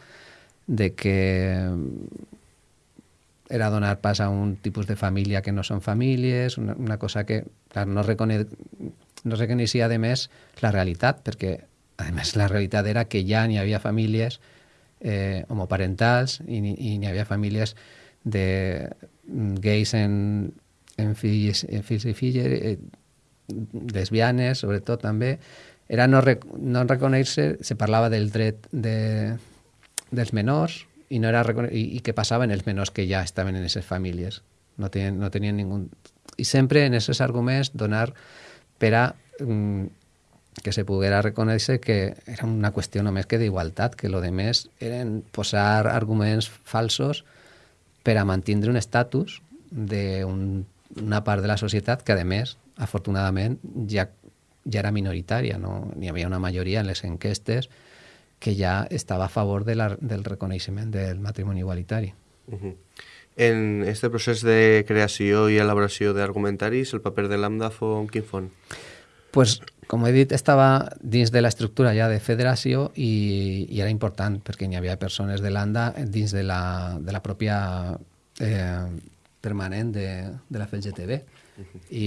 de que era donar pas a un tipus de família que no són famílies, una, una cosa que clar, no, recone, no reconeixia, a més, la realitat, perquè, a més, la realitat era que ja n'hi havia famílies eh, homoparentals i n'hi havia famílies de gais en, en, fills, en fills i filles, eh, lesbianes, sobretot també, era no, rec no reconèixer, se parlava del dret de, dels menors i, no era i, i què passava en els menors que ja estaven en aquestes famílies. No tenien, no tenien ningú... I sempre en aquests arguments donar per a mm, que se poguera reconèixer que era una qüestió només que d'igualtat, que lo de més eren posar arguments falsos per a mantindre un estatus d'una un, part de la societat que, a més, afortunadament, ja, ja era minoritària. No? N'hi havia una majoria en les enquestes que ja estava a favor de la, del reconeixement del matrimoni igualitari. Uh -huh. En este procés de creació i elaboració d'argumentaris, el paper de l'AMDA fou quin font? Pues, com he dit, estava dins de l'estructura ja de federació i, i era important perquè hi havia persones de l'ANDA dins de la, de la pròpia eh, permanent de, de la FLGTB i,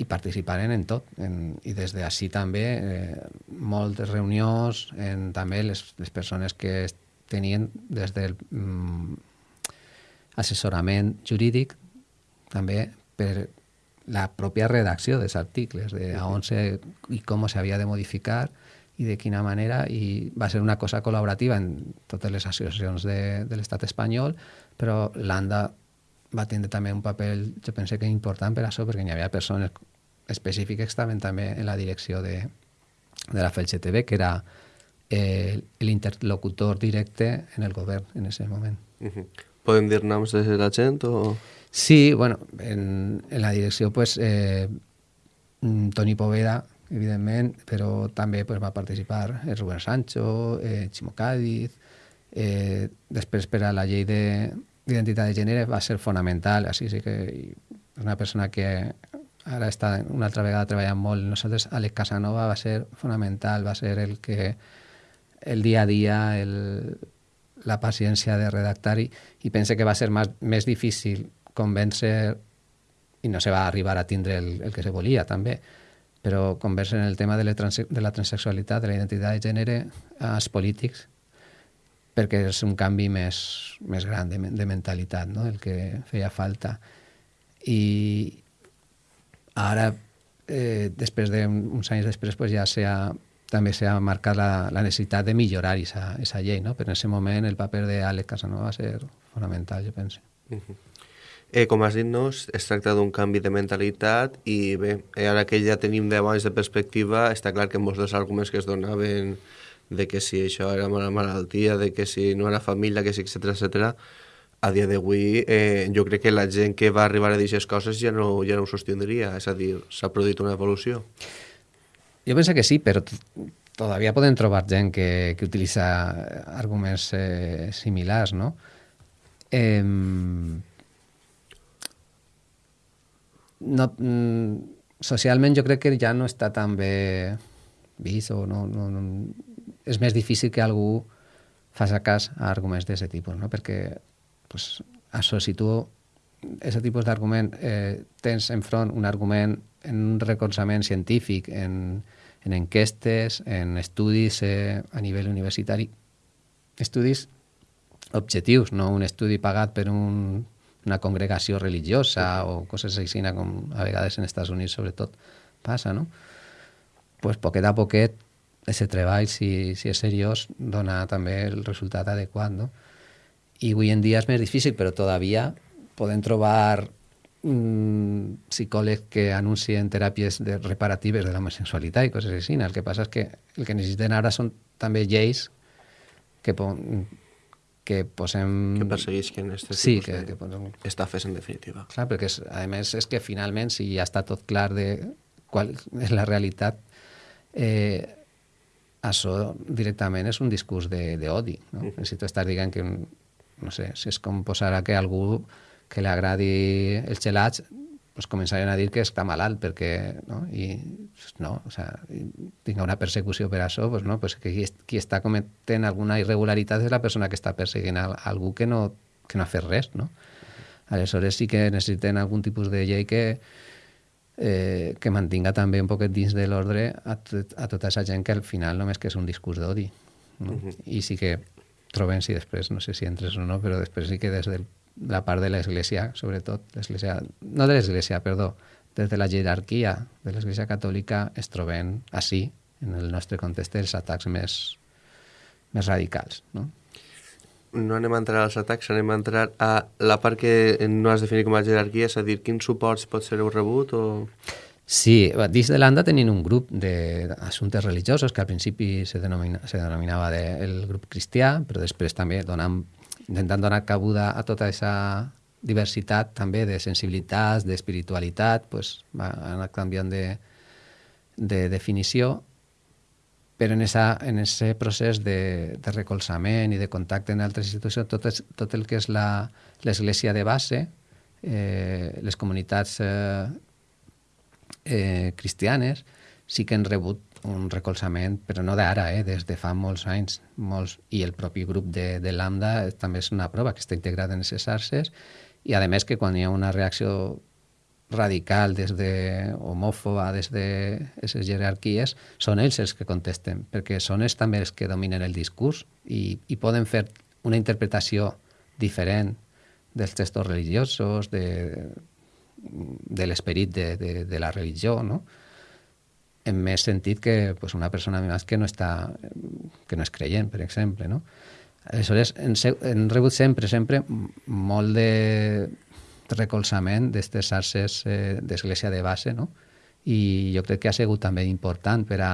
i participaren en tot. En, I des d'ací també eh, moltes reunions, en, també les, les persones que tenien des del mm, assessorament jurídic també per la pròpia redacció dels articles, de a on se, i com s'havia de modificar i de quina manera, i va ser una cosa col·laborativa en totes les associacions de, de l'estat espanyol, però l'ANDA va tindre també un paper, jo pense que important per això, perquè hi havia persones específiques que estaven també en la direcció de, de la FLCTV, que era eh, l'interlocutor directe en el govern en aquest moment. Uh -huh. Podem dir noms de la gent o...? Sí, bueno, en, en la direcció, pues, eh, mm, Toni Poveda, evidentment, però també pues, va participar el Rubén Sancho, eh, Ximo Cádiz, eh, després per a la llei d'identitat de, gènere va ser fonamental, així sí que una persona que ara està una altra vegada treballant molt. Nosaltres, Àlex Casanova va ser fonamental, va ser el que el dia a dia, el, la paciència de redactar i, i pense que va ser més, més difícil convèncer, i no se va arribar a tindre el, el que se volia també, però convèncer en el tema de de la transexualitat, de la identitat de gènere, als polítics, perquè és un canvi més, més gran de, de mentalitat, no? el que feia falta. I ara, eh, després d'uns anys després, pues ja s'ha també s'ha marcat la, la necessitat de millorar aquesta llei, no? però en aquest moment el paper d'Àlex Casanova va ser fonamental, jo penso. Uh -huh. Eh, com has dit, no, es tracta d'un canvi de mentalitat i bé, eh, ara que ja tenim 10 anys de perspectiva, està clar que molts dels arguments que es donaven de que si això era una malaltia, de que si no era família, que si, etc etc. a dia d'avui eh, jo crec que la gent que va arribar a dir aquestes coses ja no, ja no ho sostindria, és a dir, s'ha produït una evolució. Jo penso que sí, però todavía poden trobar gent que, que utilitza arguments eh, similars, no? Eh, no, mm, socialment jo crec que ja no està tan bé vist o no, no, no, és més difícil que algú faci cas a arguments d'aquest tipus, no? perquè pues, això, si tu aquest tipus d'argument eh, tens enfront un argument en un recolzament científic, en, en enquestes, en estudis eh, a nivell universitari, estudis objectius, no un estudi pagat per un, una congregació religiosa o coses així, com a vegades en Estats Units sobretot passa, no? pues poquet a poquet aquest treball, si, si és seriós, dona també el resultat adequat, no? I avui en dia és més difícil, però todavía podem trobar un psicòleg que anuncien teràpies de reparatives de la homosexualitat i coses així. El que passa és que el que necessiten ara són també lleis que, po que posem... Que perseguisquen aquests sí, tipus que, de que posem... estafes, en definitiva. Clar, perquè és, a més és que finalment, si ja està tot clar de qual és la realitat, eh, això directament és un discurs d'odi. No? -huh. Si tu estàs dient que, no sé, si és com posar a que algú que li agradi els gelats pues començarien a dir que està malalt perquè, no? I no, o sea, tinga una persecució per això, pues no, pues que qui, qui està cometent alguna irregularitat és la persona que està perseguint a, a algú que no, que no ha fet res, no? Aleshores sí que necessiten algun tipus de llei que, eh, que mantinga també un poquet dins de l'ordre a, tot, a tota aquesta gent que al final només que és un discurs d'odi. No? Uh -huh. I sí que trobem, si després, no sé si entres o no, però després sí que des de la part de l'Església, sobretot, l'església, no de l'Església, perdó, des de la jerarquia de l'Església Catòlica es troben així, en el nostre context, els atacs més, més radicals. No? No anem a entrar als atacs, anem a entrar a la part que no has definit com a jerarquia, és a dir, quins suports pot ser rebut o... Sí, dins de l'ANDA tenim un grup d'assumptes religiosos que al principi se, denomina, se denominava de, el grup cristià, però després també donant, intentant donar cabuda a tota aquesta diversitat també de sensibilitats, d'espiritualitat, pues, va anar canviant de, de definició però en, esa, en ese procés de, de recolzament i de contacte en altres institucions, tot, és, tot el que és l'església de base, eh, les comunitats eh, eh, cristianes, sí que han rebut un recolzament, però no d'ara, eh, des de fa molts anys, molts, i el propi grup de, de Lambda també és una prova que està integrat en aquestes xarxes, i a més que quan hi ha una reacció radical, des de homòfoba, des de aquestes jerarquies, són ells els que contesten, perquè són ells també els que dominen el discurs i, i poden fer una interpretació diferent dels textos religiosos, de, de l'esperit de, de, de la religió, no? en més sentit que pues, una persona més que no, està, que no és creient, per exemple. No? Aleshores, hem rebut sempre, sempre molt de, recolzament d'aquestes xarxes eh, d'església de base, no? I jo crec que ha sigut també important per a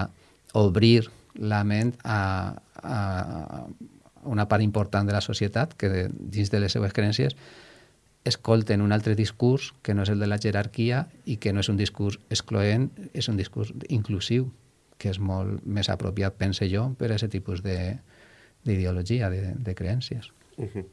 obrir la ment a, a una part important de la societat que dins de les seues creences escolten un altre discurs que no és el de la jerarquia i que no és un discurs excloent, és un discurs inclusiu, que és molt més apropiat, pense jo, per a aquest tipus d'ideologia, de, de, de creències. Uh -huh.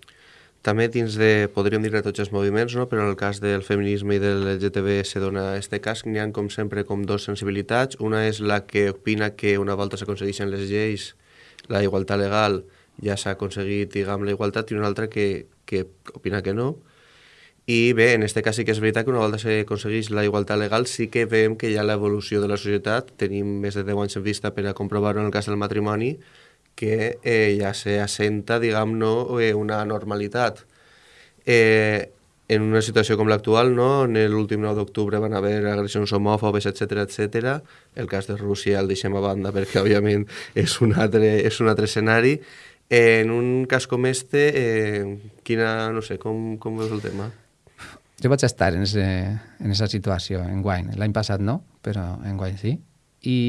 També dins de, podríem dir tots els moviments, no? però en el cas del feminisme i del LGTB se dona este cas, n'hi ha com sempre com dos sensibilitats. Una és la que opina que una volta s'aconsegueixen les lleis, la igualtat legal ja s'ha aconseguit, diguem, la igualtat, i una altra que, que opina que no. I bé, en aquest cas sí que és veritat que una volta s'aconsegueix la igualtat legal sí que veiem que hi ha l'evolució de la societat, tenim més de 10 anys en vista per a comprovar-ho en el cas del matrimoni, que eh, ja se assenta, diguem-ne, eh, una normalitat. Eh, en una situació com l'actual, no? en l'últim 9 d'octubre van haver agressions homòfobes, etc etc. El cas de Rússia el deixem a banda perquè, òbviament, és un altre, és un altre escenari. Eh, en un cas com este, eh, quina, no sé, com, com veus el tema? Jo vaig estar en aquesta situació en guany. L'any passat no, però en guany sí. I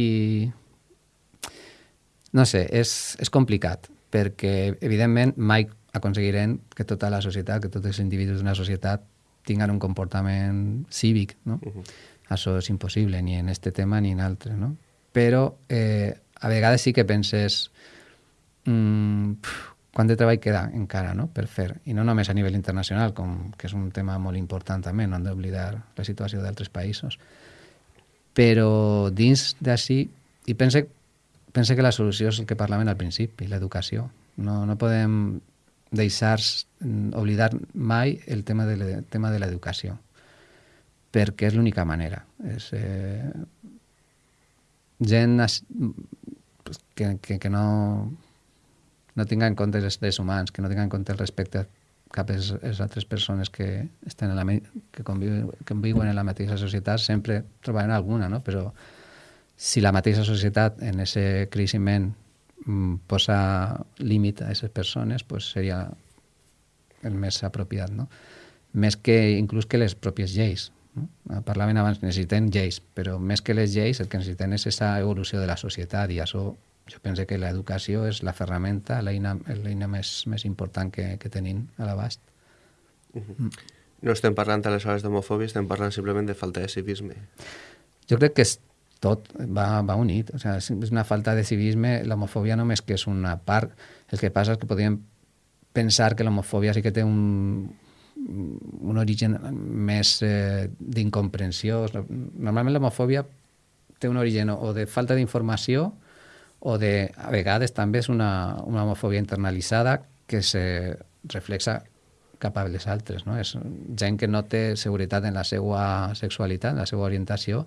no sé, és, és complicat, perquè evidentment mai aconseguirem que tota la societat, que tots els individus d'una societat tinguin un comportament cívic, no? Uh -huh. Això és impossible, ni en este tema ni en altre, no? Però eh, a vegades sí que penses mm, quant de treball queda encara no? per fer, i no només a nivell internacional, com que és un tema molt important també, no hem d'oblidar la situació d'altres països. Però dins d'ací, i pense pense que la solució és el que parlaven al principi, l'educació. No, no podem deixar oblidar mai el tema de, el tema de l'educació, perquè és l'única manera. És, eh, gent que, que, que no, no tinga en compte els drets humans, que no tinga en compte el respecte cap a les altres persones que, estan en la, que, conviuen, que conviuen en la mateixa societat, sempre trobaran alguna, no? però si la mateixa societat en aquest creixement mm, posa límit a aquestes persones, pues seria el més apropiat, no? Més que inclús que les pròpies lleis. No? Parlaven abans, necessiten lleis, però més que les lleis el que necessiten és aquesta evolució de la societat i això jo penso que l'educació és la ferramenta, l'eina més, més important que, que tenim a l'abast. Uh -huh. mm. No estem parlant aleshores d'homofòbia, estem parlant simplement de falta de civisme. Jo crec que és tot va, va unit. O sea, és una falta de civisme. L'homofòbia només que és una part. El que passa és que podríem pensar que l'homofòbia sí que té un, un origen més eh, d'incomprensió. Normalment l'homofòbia té un origen o de falta d'informació o de, a vegades també és una, una homofòbia internalitzada que se reflexa cap a les altres. No? És gent que no té seguretat en la seva sexualitat, en la seva orientació,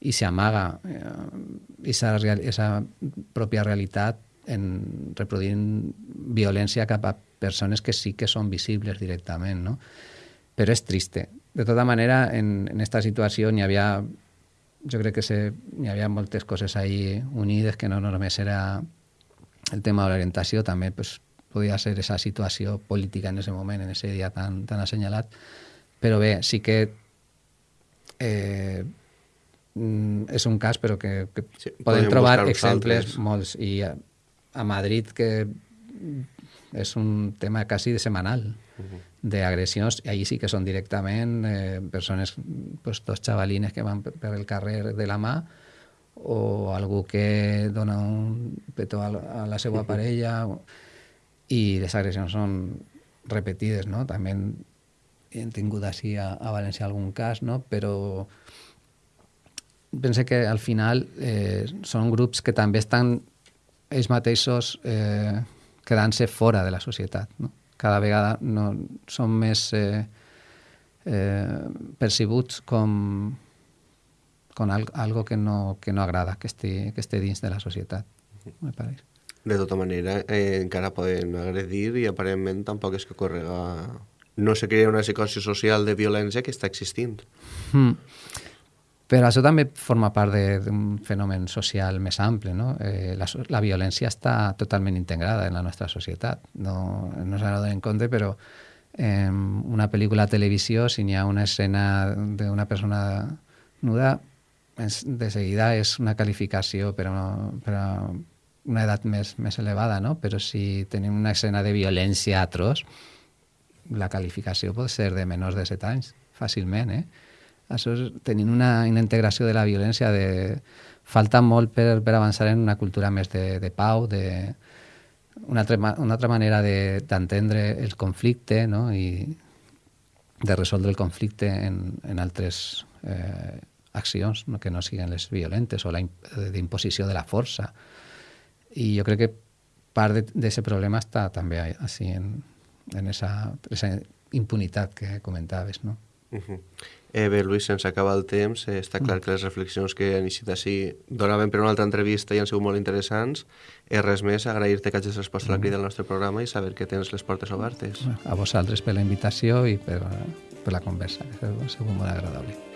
i s'amaga aquesta eh, pròpia realitat en reproduint violència cap a persones que sí que són visibles directament, no? Però és triste. De tota manera, en, en esta situació n'hi havia jo crec que se, hi havia moltes coses ahí unides, que no només era el tema de l'orientació, també pues, podia ser aquesta situació política en aquest moment, en aquest dia tan, tan assenyalat. Però bé, sí que eh, mm, és un cas, però que, que sí, podem trobar exemples altres. molts. I a, a Madrid, que és un tema quasi de semanal. Uh -huh d'agressions, i allí sí que són directament eh, persones, pues, dos xavalines que van per el carrer de la mà o algú que dona un petó a, a la seva parella i les agressions són repetides, no? També hem tingut així a, a València algun cas, no? Però pense que al final eh, són grups que també estan ells mateixos eh, quedant-se fora de la societat, no? cada vegada no, són més eh, eh, percibuts com, com al, algo que no, que no agrada que estigui, que estigui dins de la societat, me pareix. De tota manera, eh, encara poden agredir i aparentment tampoc és que correga... No se crea una psicosi social de violència que està existint. Mm. Però això també forma part d'un fenomen social més ample. No? Eh, la, la violència està totalment integrada en la nostra societat. No, no s'ha de en compte, però en una pel·lícula a televisió, si n'hi ha una escena d'una persona nuda, de seguida és una qualificació per a, per a una edat més, més elevada, no? però si tenim una escena de violència atroç, la qualificació pot ser de menors de 7 anys, fàcilment, eh? Això és tenint una, una integració de la violència de... Falta molt per, per avançar en una cultura més de, de pau, de, una, altra, una altra manera d'entendre de, el conflicte no? i de resoldre el conflicte en, en altres eh, accions no? que no siguin les violentes o la d'imposició de la força. I jo crec que part d'aquest problema està també així en, en esa, esa impunitat que comentaves, no? Uh -huh. Eh, bé, Lluís, sense acabar el temps, eh, està clar mm. que les reflexions que han iniciat així donaven per una altra entrevista i han sigut molt interessants. Eh, res més, agrair-te que hagis respost a la crida del nostre programa i saber que tens les portes obertes. A vosaltres per la invitació i per, per la conversa, que ha sigut molt agradable.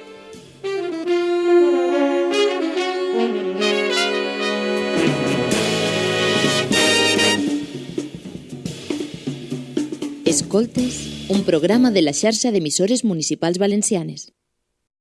Escoltes un programa de la xarxa d'emissores municipals valencianes.